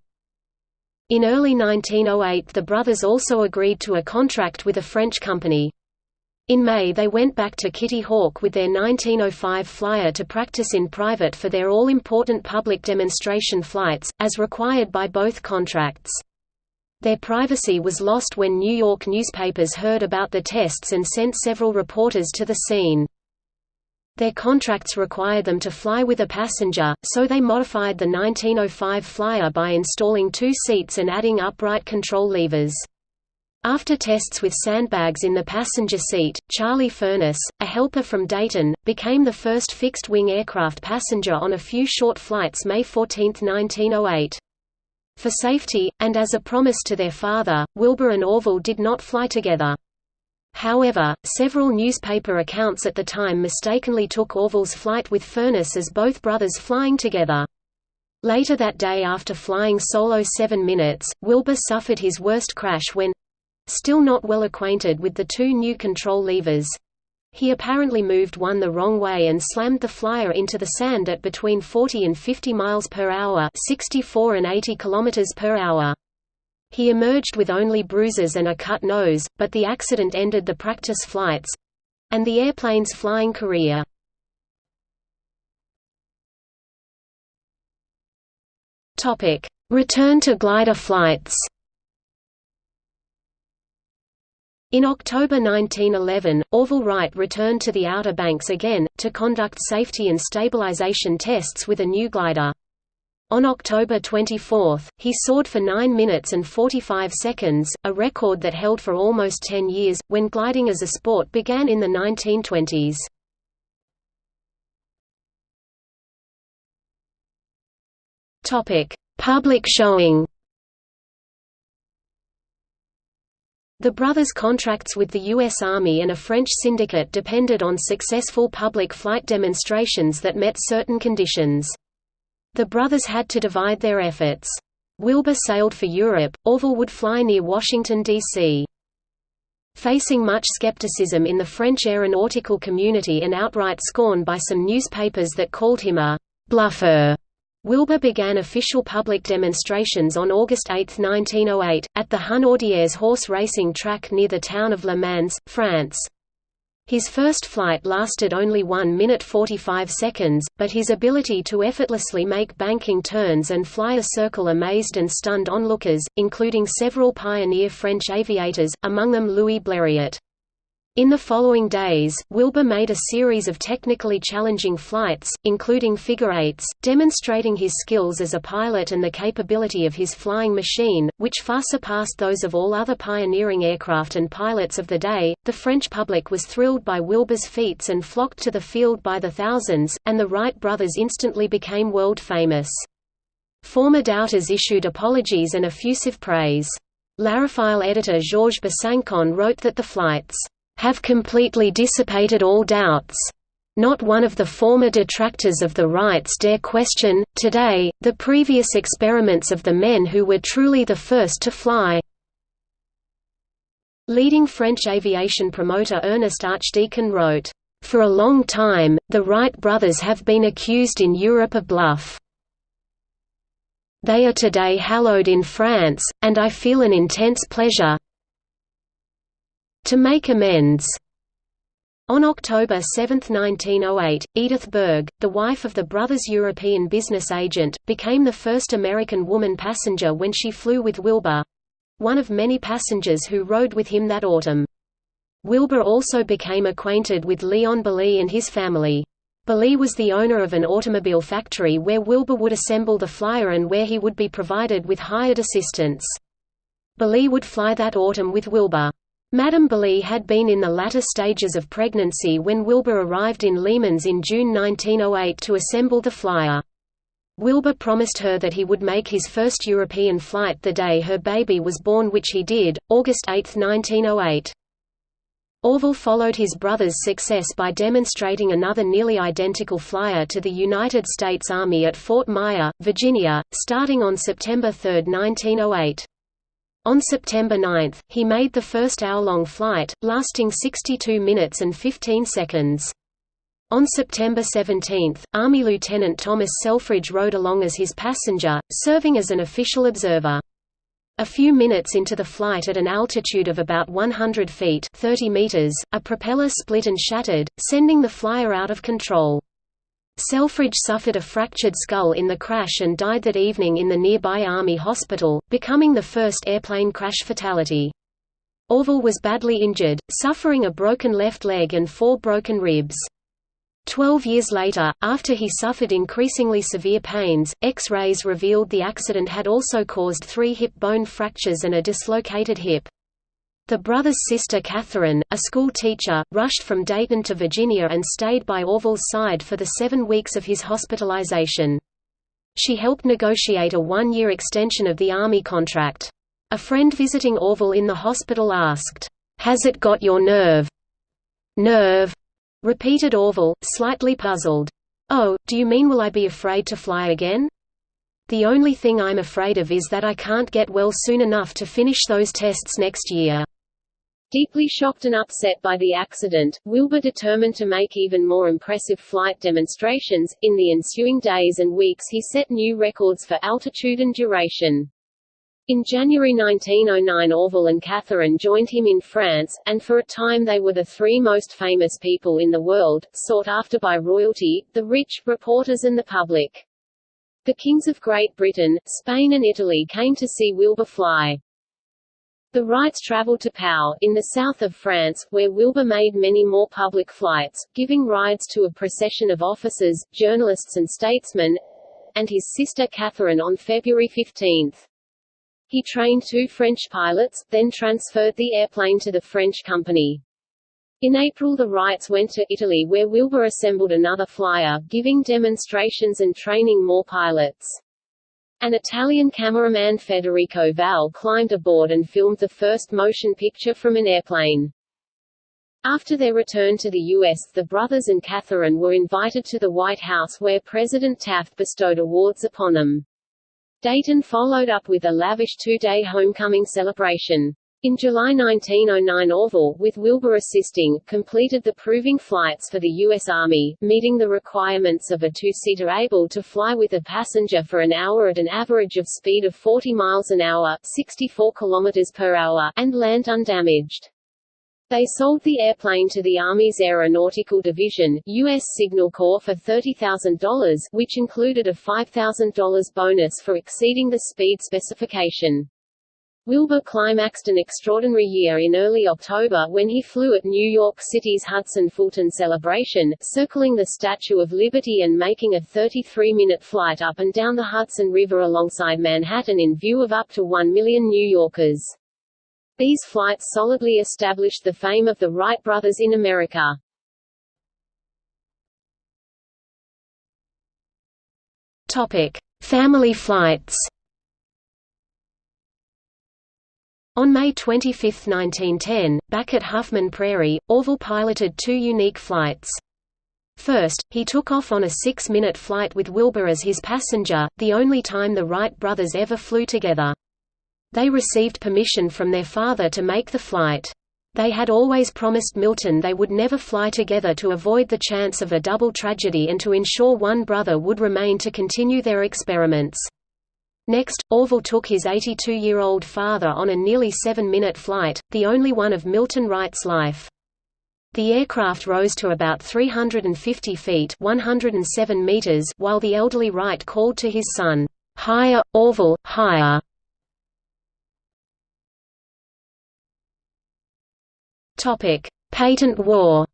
In early 1908 the brothers also agreed to a contract with a French company. In May they went back to Kitty Hawk with their 1905 flyer to practice in private for their all-important public demonstration flights, as required by both contracts. Their privacy was lost when New York newspapers heard about the tests and sent several reporters to the scene. Their contracts require them to fly with a passenger, so they modified the 1905 flyer by installing two seats and adding upright control levers. After tests with sandbags in the passenger seat, Charlie Furnas, a helper from Dayton, became the first fixed-wing aircraft passenger on a few short flights May 14, 1908. For safety, and as a promise to their father, Wilbur and Orville did not fly together. However, several newspaper accounts at the time mistakenly took Orville's flight with Furnas as both brothers flying together. Later that day after flying solo seven minutes, Wilbur suffered his worst crash when, Still not well acquainted with the two new control levers. He apparently moved one the wrong way and slammed the flyer into the sand at between 40 and 50 miles per hour, 64 and 80 kilometers per hour. He emerged with only bruises and a cut nose, but the accident ended the practice flights and the airplane's flying career. Topic: Return to glider flights. In October 1911, Orville Wright returned to the Outer Banks again, to conduct safety and stabilization tests with a new glider. On October 24, he soared for 9 minutes and 45 seconds, a record that held for almost 10 years, when gliding as a sport began in the 1920s. Public showing The brothers' contracts with the U.S. Army and a French syndicate depended on successful public flight demonstrations that met certain conditions. The brothers had to divide their efforts. Wilbur sailed for Europe, Orville would fly near Washington, D.C. Facing much skepticism in the French aeronautical community and outright scorn by some newspapers that called him a «bluffer», Wilbur began official public demonstrations on August 8, 1908, at the Hunaudières horse racing track near the town of Le Mans, France. His first flight lasted only 1 minute 45 seconds, but his ability to effortlessly make banking turns and fly a circle amazed and stunned onlookers, including several pioneer French aviators, among them Louis Blériot. In the following days, Wilbur made a series of technically challenging flights, including figure eights, demonstrating his skills as a pilot and the capability of his flying machine, which far surpassed those of all other pioneering aircraft and pilots of the day. The French public was thrilled by Wilbur's feats and flocked to the field by the thousands, and the Wright brothers instantly became world famous. Former doubters issued apologies and effusive praise. L'Aérophile editor Georges Besancon wrote that the flights have completely dissipated all doubts. Not one of the former detractors of the Wrights dare question, today, the previous experiments of the men who were truly the first to fly. Leading French aviation promoter Ernest Archdeacon wrote, "...for a long time, the Wright brothers have been accused in Europe of bluff. They are today hallowed in France, and I feel an intense pleasure, to make amends. On October 7, 1908, Edith Berg, the wife of the brothers' European business agent, became the first American woman passenger when she flew with Wilbur—one of many passengers who rode with him that autumn. Wilbur also became acquainted with Leon Bollée and his family. Bollée was the owner of an automobile factory where Wilbur would assemble the flyer and where he would be provided with hired assistants. Bollée would fly that autumn with Wilbur. Madame Bollée had been in the latter stages of pregnancy when Wilbur arrived in Le Mans in June 1908 to assemble the flyer. Wilbur promised her that he would make his first European flight the day her baby was born which he did, August 8, 1908. Orville followed his brother's success by demonstrating another nearly identical flyer to the United States Army at Fort Myer, Virginia, starting on September 3, 1908. On September 9, he made the first hour-long flight, lasting 62 minutes and 15 seconds. On September 17, Army Lieutenant Thomas Selfridge rode along as his passenger, serving as an official observer. A few minutes into the flight at an altitude of about 100 feet 30 meters, a propeller split and shattered, sending the flyer out of control. Selfridge suffered a fractured skull in the crash and died that evening in the nearby Army hospital, becoming the first airplane crash fatality. Orville was badly injured, suffering a broken left leg and four broken ribs. Twelve years later, after he suffered increasingly severe pains, X-rays revealed the accident had also caused three hip bone fractures and a dislocated hip. The brothers' sister Katharine, a school teacher, rushed from Dayton to Virginia and stayed by Orville's side for the seven weeks of his hospitalization. She helped negotiate a one-year extension of the Army contract. A friend visiting Orville in the hospital asked, "'Has it got your nerve?' "'Nerve?' repeated Orville, slightly puzzled. "'Oh, do you mean will I be afraid to fly again?' The only thing I'm afraid of is that I can't get well soon enough to finish those tests next year. Deeply shocked and upset by the accident, Wilbur determined to make even more impressive flight demonstrations. In the ensuing days and weeks, he set new records for altitude and duration. In January 1909 Orville and Katharine joined him in France, and for a time they were the three most famous people in the world, sought after by royalty, the rich, reporters and the public. The kings of Great Britain, Spain and Italy came to see Wilbur fly. The Wrights traveled to Pau, in the south of France, where Wilbur made many more public flights, giving rides to a procession of officers, journalists and statesmen, and his sister Katharine on February 15. He trained two French pilots, then transferred the airplane to the French company. In April the Wrights went to Italy where Wilbur assembled another flyer, giving demonstrations and training more pilots. An Italian cameraman Federico Val climbed aboard and filmed the first motion picture from an airplane. After their return to the U.S., the brothers and Katharine were invited to the White House where President Taft bestowed awards upon them. Dayton followed up with a lavish two-day homecoming celebration. In July 1909 Orville, with Wilbur assisting, completed the proving flights for the U.S. Army, meeting the requirements of a two-seater able to fly with a passenger for an hour at an average of speed of 40 miles an hour 64 kilometers per hour and land undamaged. They sold the airplane to the Army's Aeronautical Division, U.S. Signal Corps for $30,000, which included a $5,000 bonus for exceeding the speed specification. Wilbur climaxed an extraordinary year in early October when he flew at New York City's Hudson-Fulton celebration, circling the Statue of Liberty and making a 33-minute flight up and down the Hudson River alongside Manhattan in view of up to 1 million New Yorkers. These flights solidly established the fame of the Wright brothers in America. Topic: Family flights. On May 25, 1910, back at Huffman Prairie, Orville piloted two unique flights. First, he took off on a six-minute flight with Wilbur as his passenger, the only time the Wright brothers ever flew together. They received permission from their father to make the flight. They had always promised Milton they would never fly together to avoid the chance of a double tragedy and to ensure one brother would remain to continue their experiments. Next, Orville took his 82-year-old father on a nearly seven-minute flight, the only one of Milton Wright's life. The aircraft rose to about 350 feet 107 meters while the elderly Wright called to his son, "'Higher, Orville, higher!' Patent war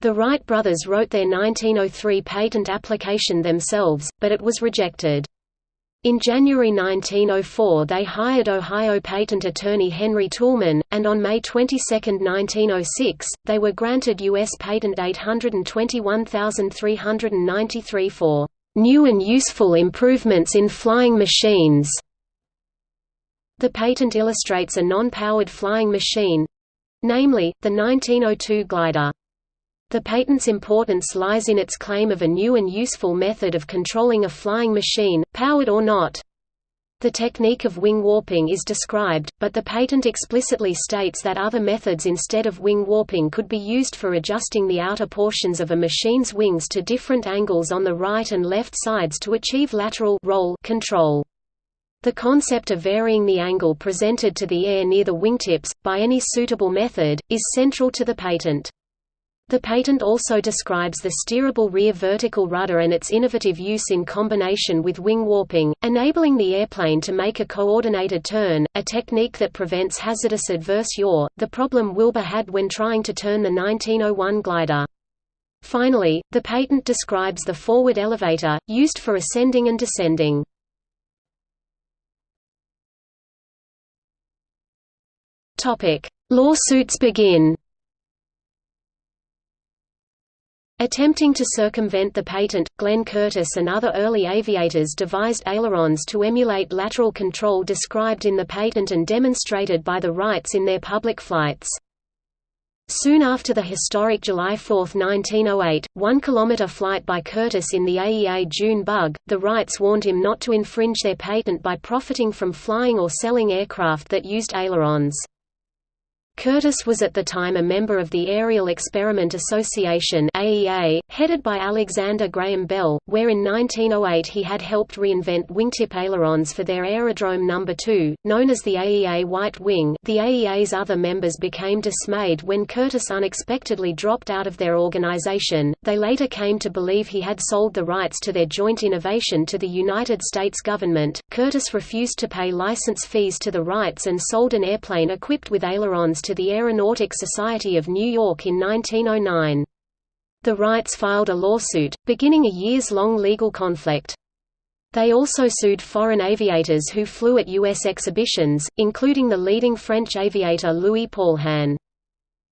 The Wright brothers wrote their 1903 patent application themselves, but it was rejected. In January 1904 they hired Ohio patent attorney Henry Toulmin, and on May 22, 1906, they were granted U.S. Patent 821393 for "...new and useful improvements in flying machines." The patent illustrates a non-powered flying machine—namely, the 1902 glider. The patent's importance lies in its claim of a new and useful method of controlling a flying machine, powered or not. The technique of wing warping is described, but the patent explicitly states that other methods instead of wing warping could be used for adjusting the outer portions of a machine's wings to different angles on the right and left sides to achieve lateral roll control. The concept of varying the angle presented to the air near the wingtips, by any suitable method, is central to the patent. The patent also describes the steerable rear vertical rudder and its innovative use in combination with wing warping, enabling the airplane to make a coordinated turn, a technique that prevents hazardous adverse yaw, the problem Wilbur had when trying to turn the 1901 glider. Finally, the patent describes the forward elevator, used for ascending and descending. Lawsuits begin Attempting to circumvent the patent, Glenn Curtiss and other early aviators devised ailerons to emulate lateral control described in the patent and demonstrated by the Wrights in their public flights. Soon after the historic July 4, 1908, one-kilometer flight by Curtiss in the AEA June bug, the Wrights warned him not to infringe their patent by profiting from flying or selling aircraft that used ailerons. Curtiss was at the time a member of the Aerial Experiment Association AEA, headed by Alexander Graham Bell, where in 1908 he had helped reinvent wingtip ailerons for their Aerodrome No. 2, known as the AEA White Wing. The AEA's other members became dismayed when Curtiss unexpectedly dropped out of their organization. They later came to believe he had sold the rights to their joint innovation to the United States government. Curtiss refused to pay license fees to the rights and sold an airplane equipped with ailerons to the Aeronautic Society of New York in 1909. The Wrights filed a lawsuit, beginning a years-long legal conflict. They also sued foreign aviators who flew at U.S. exhibitions, including the leading French aviator Louis Paulhan.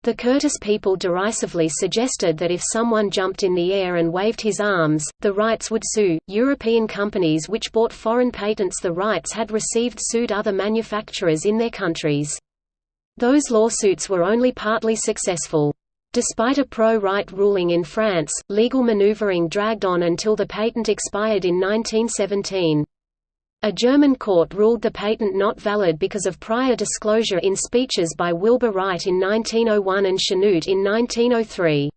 The Curtiss people derisively suggested that if someone jumped in the air and waved his arms, the Wrights would sue. European companies which bought foreign patents the Wrights had received sued other manufacturers in their countries. Those lawsuits were only partly successful. Despite a pro-Wright ruling in France, legal maneuvering dragged on until the patent expired in 1917. A German court ruled the patent not valid because of prior disclosure in speeches by Wilbur Wright in 1901 and Chanute in 1903.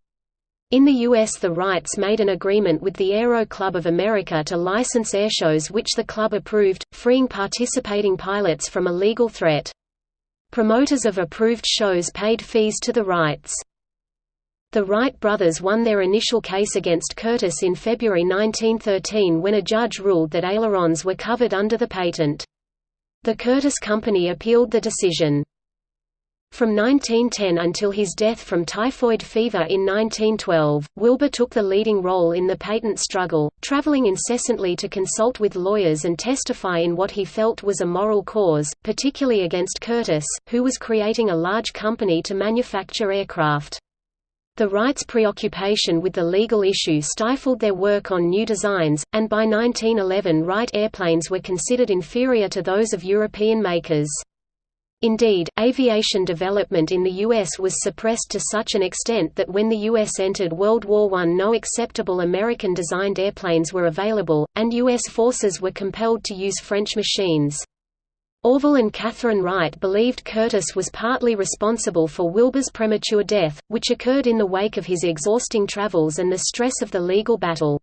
In the U.S. the Wrights made an agreement with the Aero Club of America to license airshows which the club approved, freeing participating pilots from a legal threat. Promoters of approved shows paid fees to the Wrights. The Wright brothers won their initial case against Curtiss in February 1913 when a judge ruled that ailerons were covered under the patent. The Curtiss Company appealed the decision. From 1910 until his death from typhoid fever in 1912, Wilbur took the leading role in the patent struggle, traveling incessantly to consult with lawyers and testify in what he felt was a moral cause, particularly against Curtiss, who was creating a large company to manufacture aircraft. The Wrights' preoccupation with the legal issue stifled their work on new designs, and by 1911 Wright airplanes were considered inferior to those of European makers. Indeed, aviation development in the U.S. was suppressed to such an extent that when the U.S. entered World War I no acceptable American-designed airplanes were available, and U.S. forces were compelled to use French machines. Orville and Katharine Wright believed Curtiss was partly responsible for Wilbur's premature death, which occurred in the wake of his exhausting travels and the stress of the legal battle.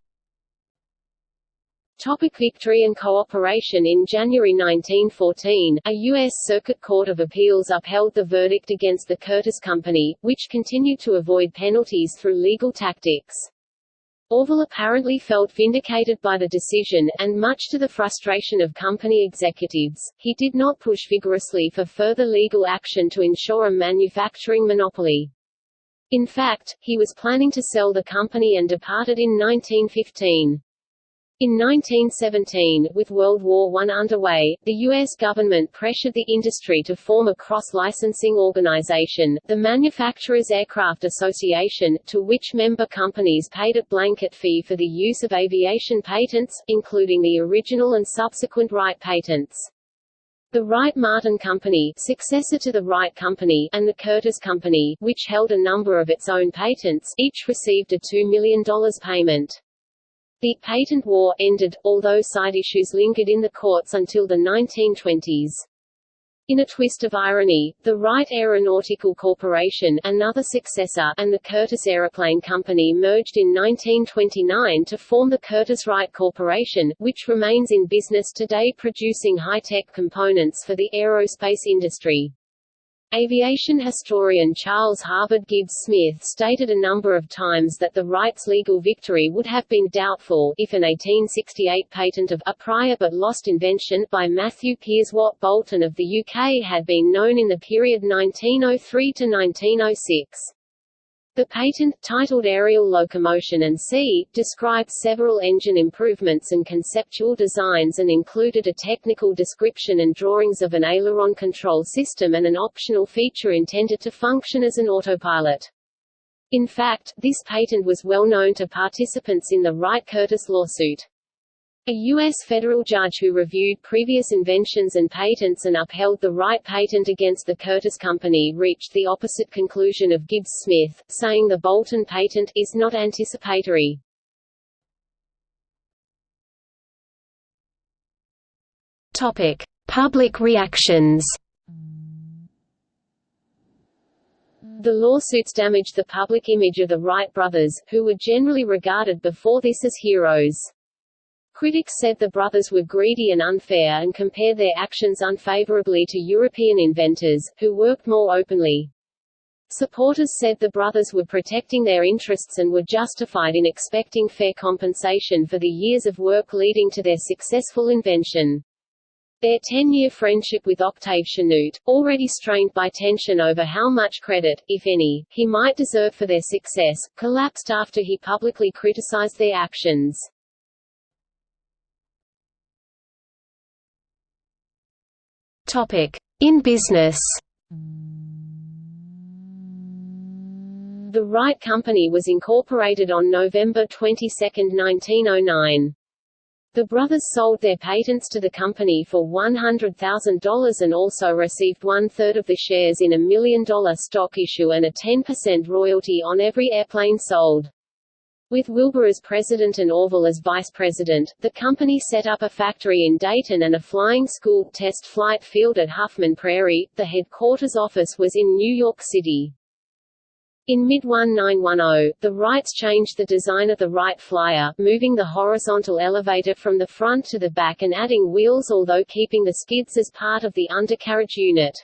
Topic victory and cooperation In January 1914, a U.S. Circuit Court of Appeals upheld the verdict against the Curtiss Company, which continued to avoid penalties through legal tactics. Orville apparently felt vindicated by the decision, and much to the frustration of company executives, he did not push vigorously for further legal action to ensure a manufacturing monopoly. In fact, he was planning to sell the company and departed in 1915. In 1917, with World War I underway, the U.S. government pressured the industry to form a cross-licensing organization, the Manufacturers Aircraft Association, to which member companies paid a blanket fee for the use of aviation patents, including the original and subsequent Wright patents. The Wright-Martin Company successor to the Wright Company and the Curtiss Company, which held a number of its own patents, each received a $2 million payment. The patent war ended, although side issues lingered in the courts until the 1920s. In a twist of irony, the Wright Aeronautical Corporation another successor and the Curtiss Aeroplane Company merged in 1929 to form the Curtiss-Wright Corporation, which remains in business today producing high-tech components for the aerospace industry. Aviation historian Charles Harvard Gibbs Smith stated a number of times that the Wrights' legal victory would have been doubtful if an 1868 patent of a prior but lost invention by Matthew Piers Watt Boulton of the UK had been known in the period 1903 to 1906. The patent, titled Aerial Locomotion and C, described several engine improvements and conceptual designs and included a technical description and drawings of an aileron control system and an optional feature intended to function as an autopilot. In fact, this patent was well known to participants in the Wright-Curtiss lawsuit. A U.S. federal judge who reviewed previous inventions and patents and upheld the Wright patent against the Curtiss Company reached the opposite conclusion of Gibbs-Smith, saying the Boulton patent is not anticipatory. Topic: Public reactions. The lawsuits damaged the public image of the Wright brothers, who were generally regarded before this as heroes. Critics said the brothers were greedy and unfair and compared their actions unfavorably to European inventors, who worked more openly. Supporters said the brothers were protecting their interests and were justified in expecting fair compensation for the years of work leading to their successful invention. Their ten-year friendship with Octave Chanute, already strained by tension over how much credit, if any, he might deserve for their success, collapsed after he publicly criticized their actions. In business The Wright Company was incorporated on November 22, 1909. The brothers sold their patents to the company for $100,000 and also received one-third of the shares in a million-dollar stock issue and a 10% royalty on every airplane sold. With Wilbur as president and Orville as vice president, the company set up a factory in Dayton and a flying school test flight field at Huffman Prairie. The headquarters office was in New York City. In mid-1910, the Wrights changed the design of the Wright Flyer, moving the horizontal elevator from the front to the back and adding wheels although keeping the skids as part of the undercarriage unit.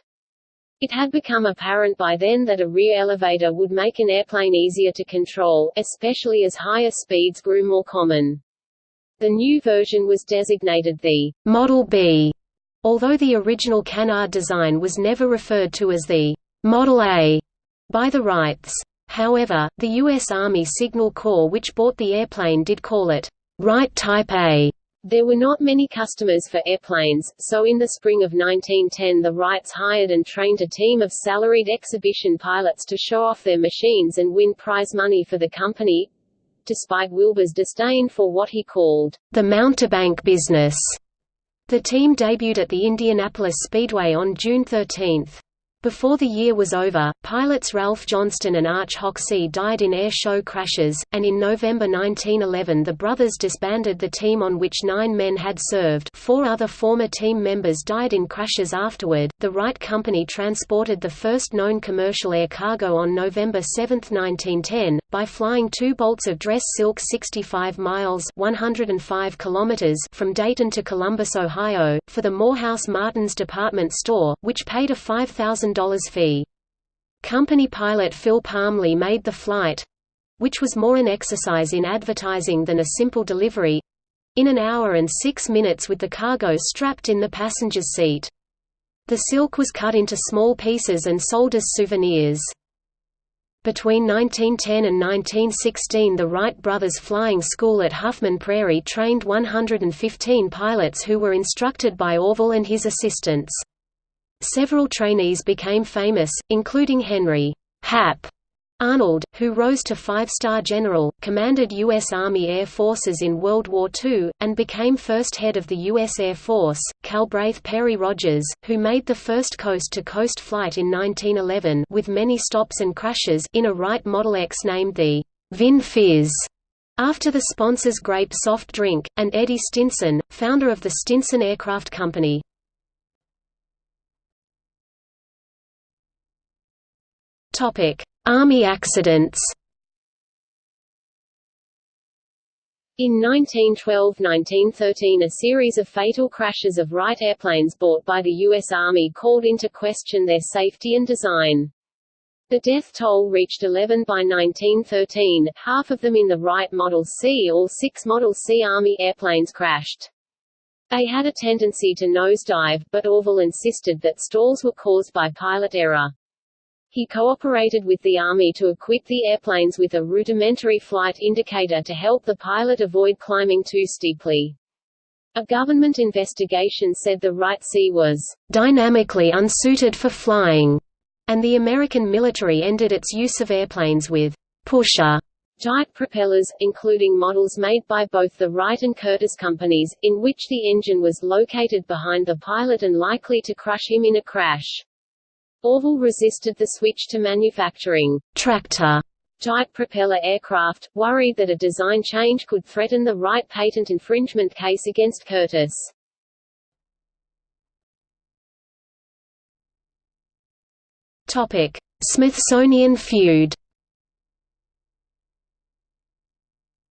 It had become apparent by then that a rear elevator would make an airplane easier to control, especially as higher speeds grew more common. The new version was designated the Model B, although the original canard design was never referred to as the Model A by the Wrights. However, the U.S. Army Signal Corps which bought the airplane did call it Wright Type A. There were not many customers for airplanes, so in the spring of 1910 the Wrights hired and trained a team of salaried exhibition pilots to show off their machines and win prize money for the company. Despite Wilbur's disdain for what he called the mountebank business, the team debuted at the Indianapolis Speedway on June 13. Before the year was over, pilots Ralph Johnston and Arch Hoxsey died in air show crashes, and in November 1911 the brothers disbanded the team on which nine men had served four other former team members died in crashes afterward. The Wright Company transported the first known commercial air cargo on November 7, 1910, by flying two bolts of dress silk 65 miles 105 kilometers from Dayton to Columbus, Ohio, for the Morehouse-Martens department store, which paid a 5,000 $1,000 fee. Company pilot Phil Parmelee made the flight—which was more an exercise in advertising than a simple delivery—in an hour and six minutes with the cargo strapped in the passenger's seat. The silk was cut into small pieces and sold as souvenirs. Between 1910 and 1916 the Wright brothers flying school at Huffman Prairie trained 115 pilots who were instructed by Orville and his assistants. Several trainees became famous, including Henry Hap Arnold, who rose to five-star general, commanded U.S. Army Air Forces in World War II, and became first head of the U.S. Air Force, Calbraith Perry Rogers, who made the first coast-to-coast -coast flight in 1911 with many stops and crashes in a Wright Model EX named the Vin Fiz, after the sponsor's grape soft drink, and Eddie Stinson, founder of the Stinson Aircraft Company. Army accidents. In 1912–1913 a series of fatal crashes of Wright airplanes bought by the U.S. Army called into question their safety and design. The death toll reached 11 by 1913, half of them in the Wright Model C. All six Model C Army airplanes crashed. They had a tendency to nosedive, but Orville insisted that stalls were caused by pilot error. He cooperated with the Army to equip the airplanes with a rudimentary flight indicator to help the pilot avoid climbing too steeply. A government investigation said the Wright C was dynamically unsuited for flying, and the American military ended its use of airplanes with pusher type propellers, including models made by both the Wright and Curtiss companies, in which the engine was located behind the pilot and likely to crush him in a crash. Orville resisted the switch to manufacturing tractor type propeller aircraft, worried that a design change could threaten the Wright patent infringement case against Curtiss. Topic: Smithsonian feud.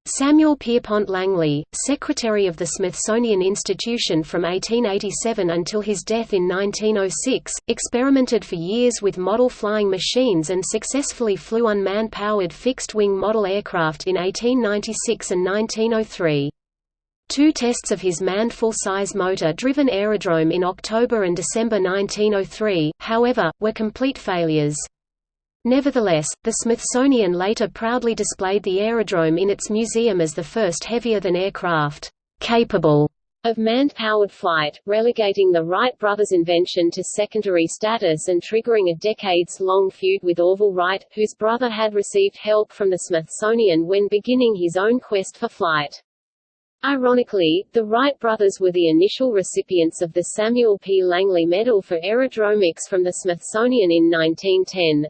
Samuel Pierpont Langley, secretary of the Smithsonian Institution from 1887 until his death in 1906, experimented for years with model flying machines and successfully flew unmanned-powered fixed-wing model aircraft in 1896 and 1903. Two tests of his manned full-size motor-driven aerodrome in October and December 1903, however, were complete failures. Nevertheless, the Smithsonian later proudly displayed the aerodrome in its museum as the first heavier-than-aircraft capable of manned-powered flight, relegating the Wright brothers' invention to secondary status and triggering a decades-long feud with Orville Wright, whose brother had received help from the Smithsonian when beginning his own quest for flight. Ironically, the Wright brothers were the initial recipients of the Samuel P. Langley Medal for Aerodromics from the Smithsonian in 1910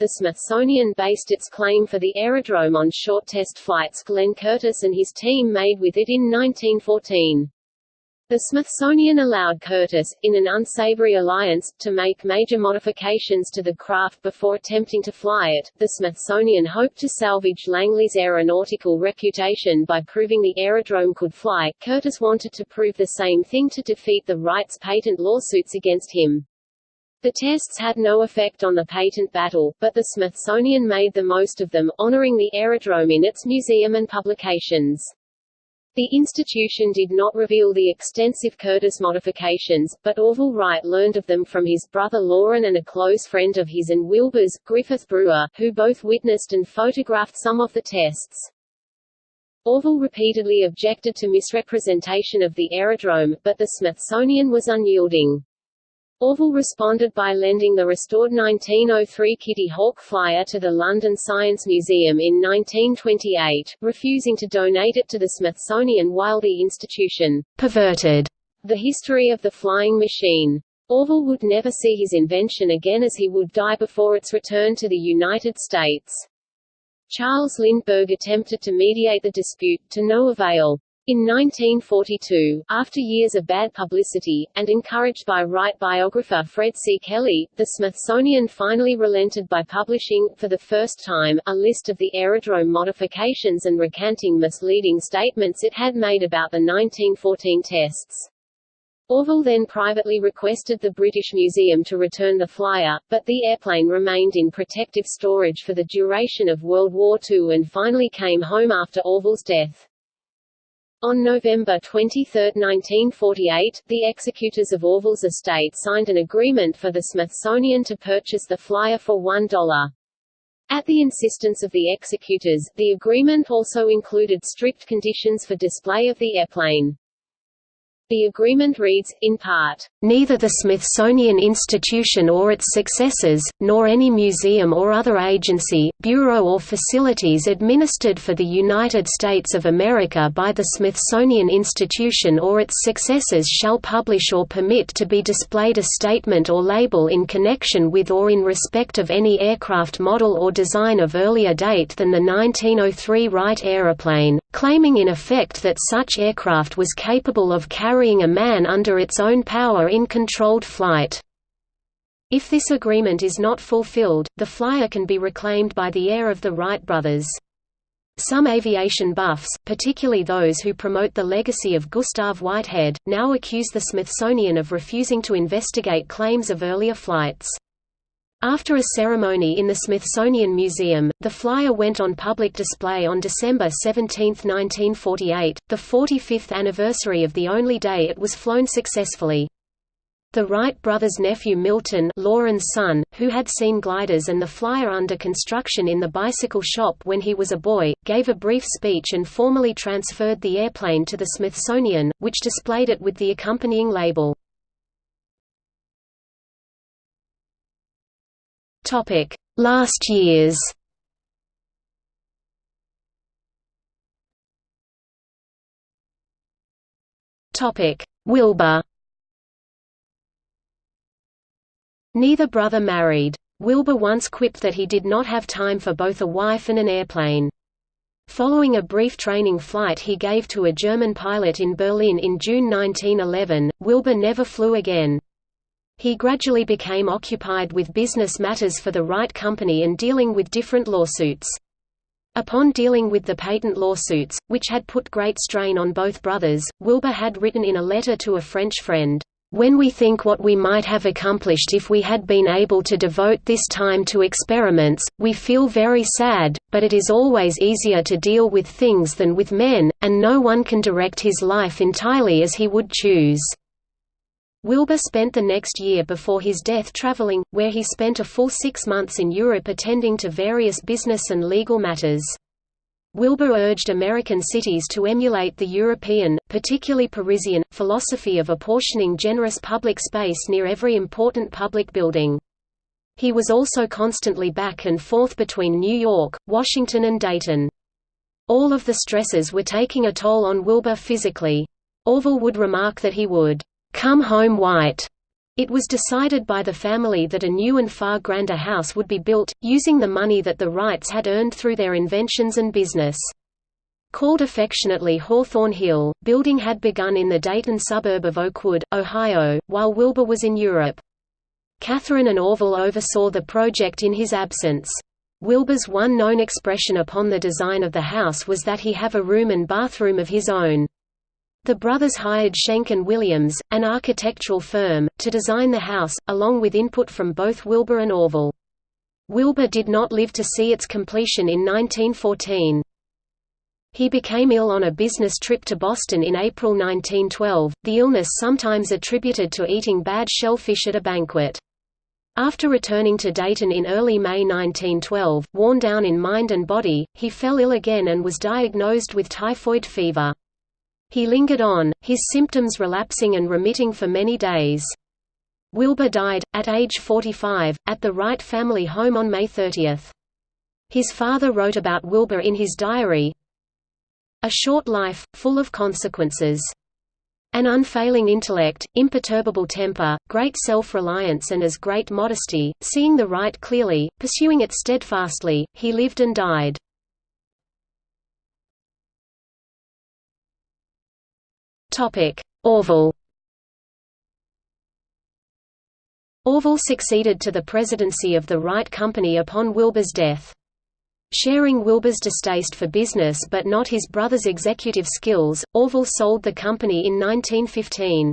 the Smithsonian based its claim for the aerodrome on short test flights Glenn Curtiss and his team made with it in 1914. The Smithsonian allowed Curtiss, in an unsavory alliance, to make major modifications to the craft before attempting to fly it. The Smithsonian hoped to salvage Langley's aeronautical reputation by proving the aerodrome could fly. Curtiss wanted to prove the same thing to defeat the Wrights' patent lawsuits against him. The tests had no effect on the patent battle, but the Smithsonian made the most of them, honoring the aerodrome in its museum and publications. The institution did not reveal the extensive Curtiss modifications, but Orville Wright learned of them from his brother Lorin and a close friend of his and Wilbur's, Griffith Brewer, who both witnessed and photographed some of the tests. Orville repeatedly objected to misrepresentation of the aerodrome, but the Smithsonian was unyielding. Orville responded by lending the restored 1903 Kitty Hawk flyer to the London Science Museum in 1928, refusing to donate it to the Smithsonian while the institution perverted the history of the flying machine. Orville would never see his invention again as he would die before its return to the United States. Charles Lindbergh attempted to mediate the dispute, to no avail. In 1942, after years of bad publicity, and encouraged by Wright biographer Fred C. Kelly, the Smithsonian finally relented by publishing, for the first time, a list of the aerodrome modifications and recanting misleading statements it had made about the 1914 tests. Orville then privately requested the British Museum to return the flyer, but the airplane remained in protective storage for the duration of World War II and finally came home after Orville's death. On November 23, 1948, the executors of Orville's estate signed an agreement for the Smithsonian to purchase the flyer for $1. At the insistence of the executors, the agreement also included strict conditions for display of the airplane. The agreement reads, in part, "...neither the Smithsonian Institution or its successors, nor any museum or other agency, bureau or facilities administered for the United States of America by the Smithsonian Institution or its successors shall publish or permit to be displayed a statement or label in connection with or in respect of any aircraft model or design of earlier date than the 1903 Wright aeroplane, claiming in effect that such aircraft was capable of carrying a man under its own power in controlled flight. If this agreement is not fulfilled, the flyer can be reclaimed by the heir of the Wright brothers. Some aviation buffs, particularly those who promote the legacy of Gustav Whitehead, now accuse the Smithsonian of refusing to investigate claims of earlier flights. After a ceremony in the Smithsonian Museum, the flyer went on public display on December 17, 1948, the 45th anniversary of the only day it was flown successfully. The Wright brothers' nephew Milton Lorin's son, who had seen gliders and the flyer under construction in the bicycle shop when he was a boy, gave a brief speech and formally transferred the airplane to the Smithsonian, which displayed it with the accompanying label. Topic: Last years. Topic: Wilbur. Neither brother married. Wilbur once quipped that he did not have time for both a wife and an airplane. Following a brief training flight he gave to a German pilot in Berlin in June 1911, Wilbur never flew again. He gradually became occupied with business matters for the Wright Company and dealing with different lawsuits. Upon dealing with the patent lawsuits, which had put great strain on both brothers, Wilbur had written in a letter to a French friend, "...when we think what we might have accomplished if we had been able to devote this time to experiments, we feel very sad, but it is always easier to deal with things than with men, and no one can direct his life entirely as he would choose." Wilbur spent the next year before his death traveling, where he spent a full six months in Europe attending to various business and legal matters. Wilbur urged American cities to emulate the European, particularly Parisian, philosophy of apportioning generous public space near every important public building. He was also constantly back and forth between New York, Washington and Dayton. All of the stresses were taking a toll on Wilbur physically. Orville would remark that he would, "...come home white." It was decided by the family that a new and far grander house would be built, using the money that the Wrights had earned through their inventions and business. Called affectionately Hawthorne Hill, building had begun in the Dayton suburb of Oakwood, Ohio, while Wilbur was in Europe. Katharine and Orville oversaw the project in his absence. Wilbur's one known expression upon the design of the house was that he have a room and bathroom of his own. The brothers hired Schenck and Williams, an architectural firm, to design the house, along with input from both Wilbur and Orville. Wilbur did not live to see its completion in 1914. He became ill on a business trip to Boston in April 1912, the illness sometimes attributed to eating bad shellfish at a banquet. After returning to Dayton in early May 1912, worn down in mind and body, he fell ill again and was diagnosed with typhoid fever. He lingered on, his symptoms relapsing and remitting for many days. Wilbur died, at age 45, at the Wright family home on May 30. His father wrote about Wilbur in his diary, A short life, full of consequences. An unfailing intellect, imperturbable temper, great self-reliance and as great modesty, seeing the right clearly, pursuing it steadfastly, he lived and died. Topic: Orville. Orville succeeded to the presidency of the Wright Company upon Wilbur's death. Sharing Wilbur's distaste for business but not his brother's executive skills, Orville sold the company in 1915.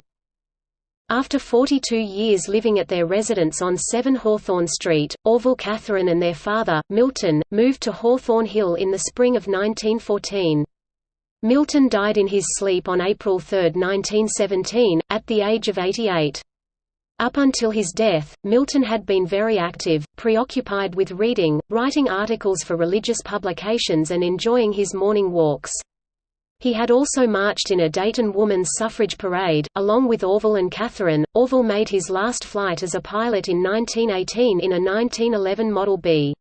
After 42 years living at their residence on 7 Hawthorne Street, Orville Katharine and their father, Milton, moved to Hawthorne Hill in the spring of 1914. Milton died in his sleep on April 3, 1917, at the age of 88. Up until his death, Milton had been very active, preoccupied with reading, writing articles for religious publications and enjoying his morning walks. He had also marched in a Dayton woman's suffrage parade, along with Orville and Katharine. Orville made his last flight as a pilot in 1918 in a 1911 Model B.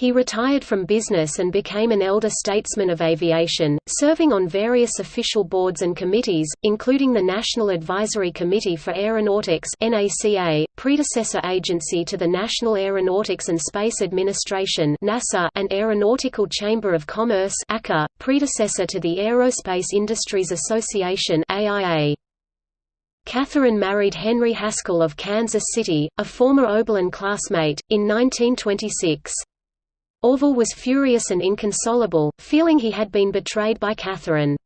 He retired from business and became an elder statesman of aviation, serving on various official boards and committees, including the National Advisory Committee for Aeronautics (NACA), predecessor agency to the National Aeronautics and Space Administration (NASA), and Aeronautical Chamber of Commerce (ACA), predecessor to the Aerospace Industries Association (AIA). Katharine married Henry Haskell of Kansas City, a former Oberlin classmate, in 1926. Orville was furious and inconsolable, feeling he had been betrayed by Katharine.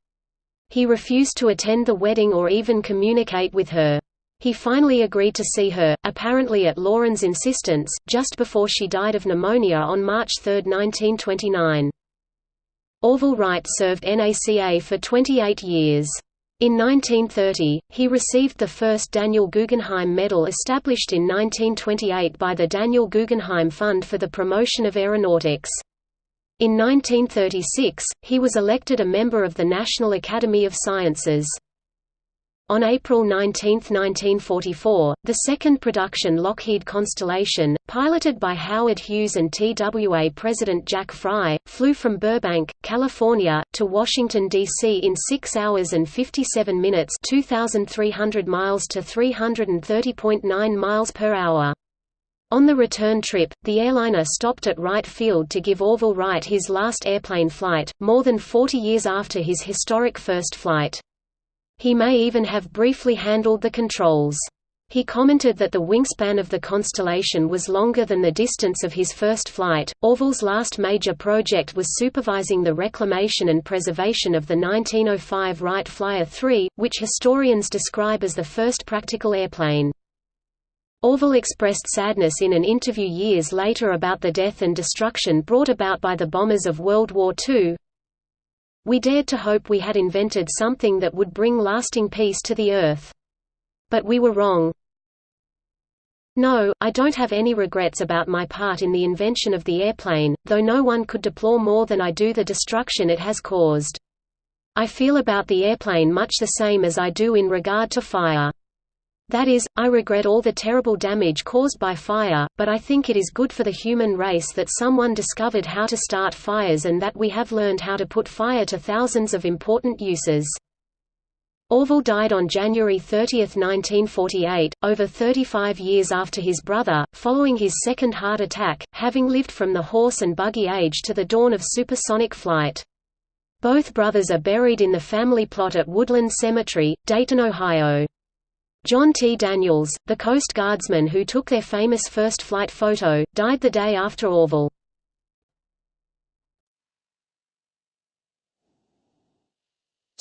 He refused to attend the wedding or even communicate with her. He finally agreed to see her, apparently at Lorin's insistence, just before she died of pneumonia on March 3, 1929. Orville Wright served NACA for 28 years. In 1930, he received the first Daniel Guggenheim Medal established in 1928 by the Daniel Guggenheim Fund for the Promotion of Aeronautics. In 1936, he was elected a member of the National Academy of Sciences. On April 19, 1944, the second production Lockheed Constellation, piloted by Howard Hughes and TWA President Jack Fry, flew from Burbank, California, to Washington, D.C. in 6 hours and 57 minutes 2,300 miles to 330.9 miles per hour. On the return trip, the airliner stopped at Wright Field to give Orville Wright his last airplane flight, more than 40 years after his historic first flight. He may even have briefly handled the controls. He commented that the wingspan of the Constellation was longer than the distance of his first flight. Orville's last major project was supervising the reclamation and preservation of the 1905 Wright Flyer 3, which historians describe as the first practical airplane. Orville expressed sadness in an interview years later about the death and destruction brought about by the bombers of World War II, we dared to hope we had invented something that would bring lasting peace to the earth. But we were wrong. No, I don't have any regrets about my part in the invention of the airplane, though no one could deplore more than I do the destruction it has caused. I feel about the airplane much the same as I do in regard to fire. That is, I regret all the terrible damage caused by fire, but I think it is good for the human race that someone discovered how to start fires and that we have learned how to put fire to thousands of important uses. Orville died on January 30, 1948, over 35 years after his brother, following his second heart attack, having lived from the horse and buggy age to the dawn of supersonic flight. Both brothers are buried in the family plot at Woodland Cemetery, Dayton, Ohio. John T. Daniels, the Coast Guardsman who took their famous first flight photo, died the day after Orville.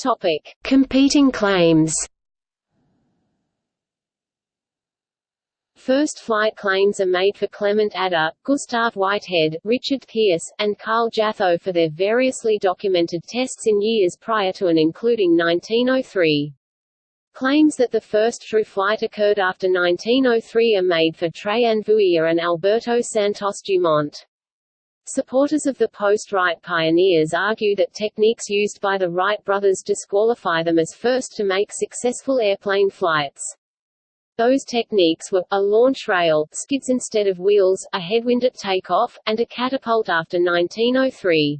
Topic: Competing claims. First flight claims are made for Clement Ader, Gustav Whitehead, Richard Pearce, and Karl Jatho for their variously documented tests in years prior to and including 1903. Claims that the first true flight occurred after 1903 are made for Trajan Vuia and Alberto Santos Dumont. Supporters of the post-Wright pioneers argue that techniques used by the Wright brothers disqualify them as first to make successful airplane flights. Those techniques were, a launch rail, skids instead of wheels, a headwind at takeoff, and a catapult after 1903.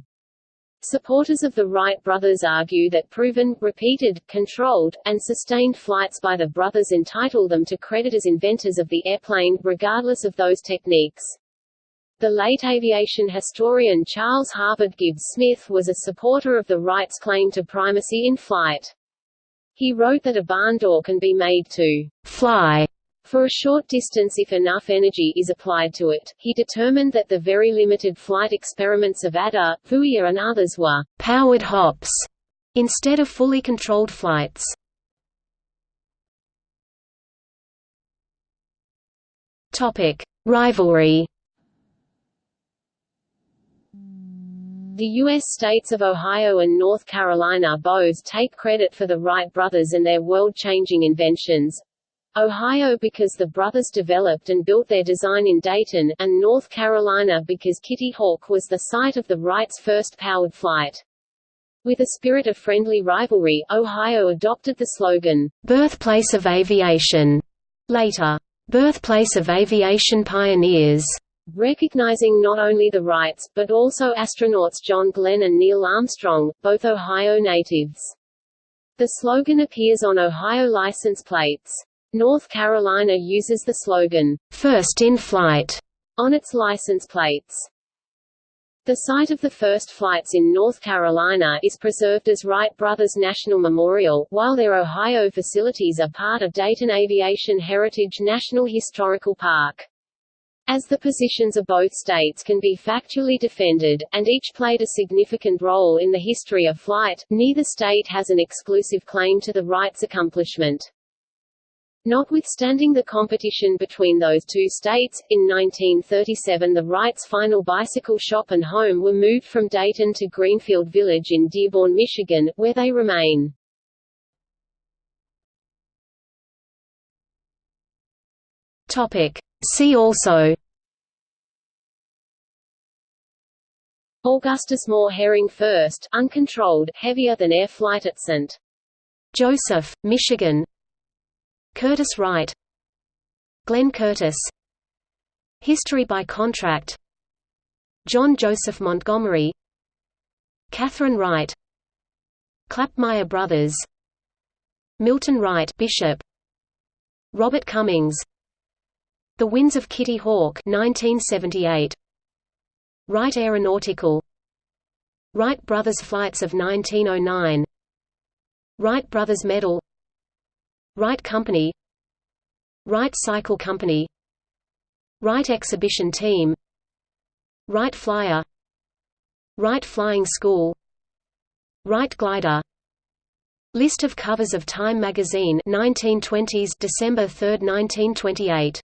Supporters of the Wright brothers argue that proven, repeated, controlled, and sustained flights by the brothers entitle them to credit as inventors of the airplane, regardless of those techniques. The late aviation historian Charles Harvard Gibbs Smith was a supporter of the Wrights' claim to primacy in flight. He wrote that a barn door can be made to fly for a short distance if enough energy is applied to it. He determined that the very limited flight experiments of Ader, Vuia and others were powered hops instead of fully controlled flights. Rivalry The U.S. states of Ohio and North Carolina both take credit for the Wright brothers and their world-changing inventions. Ohio because the brothers developed and built their design in Dayton, and North Carolina because Kitty Hawk was the site of the Wrights' first powered flight. With a spirit of friendly rivalry, Ohio adopted the slogan, "'Birthplace of Aviation' later, "'Birthplace of Aviation Pioneers' recognizing not only the Wrights, but also astronauts John Glenn and Neil Armstrong, both Ohio natives. The slogan appears on Ohio license plates. North Carolina uses the slogan, First in Flight, on its license plates. The site of the first flights in North Carolina is preserved as Wright Brothers National Memorial, while their Ohio facilities are part of Dayton Aviation Heritage National Historical Park. As the positions of both states can be factually defended, and each played a significant role in the history of flight, neither state has an exclusive claim to the Wrights' accomplishment. Notwithstanding the competition between those two states, in 1937 the Wrights' final bicycle shop and home were moved from Dayton to Greenfield Village in Dearborn, Michigan, where they remain. Topic. See also Augustus Moore Herring first, uncontrolled, heavier than air flight at St. Joseph, Michigan Curtiss Wright Glenn Curtiss History by contract John Joseph Montgomery Katharine Wright Klapmeier Brothers Milton Wright Bishop Robert Cummings the Winds of Kitty Hawk 1978. Wright Aeronautical Wright Brothers Flights of 1909 Wright Brothers Medal Wright Company. Wright Cycle Company. Wright Exhibition Team. Wright Flyer. Wright Flying School. Wright Glider. List of covers of Time magazine 1920s December 3, 1928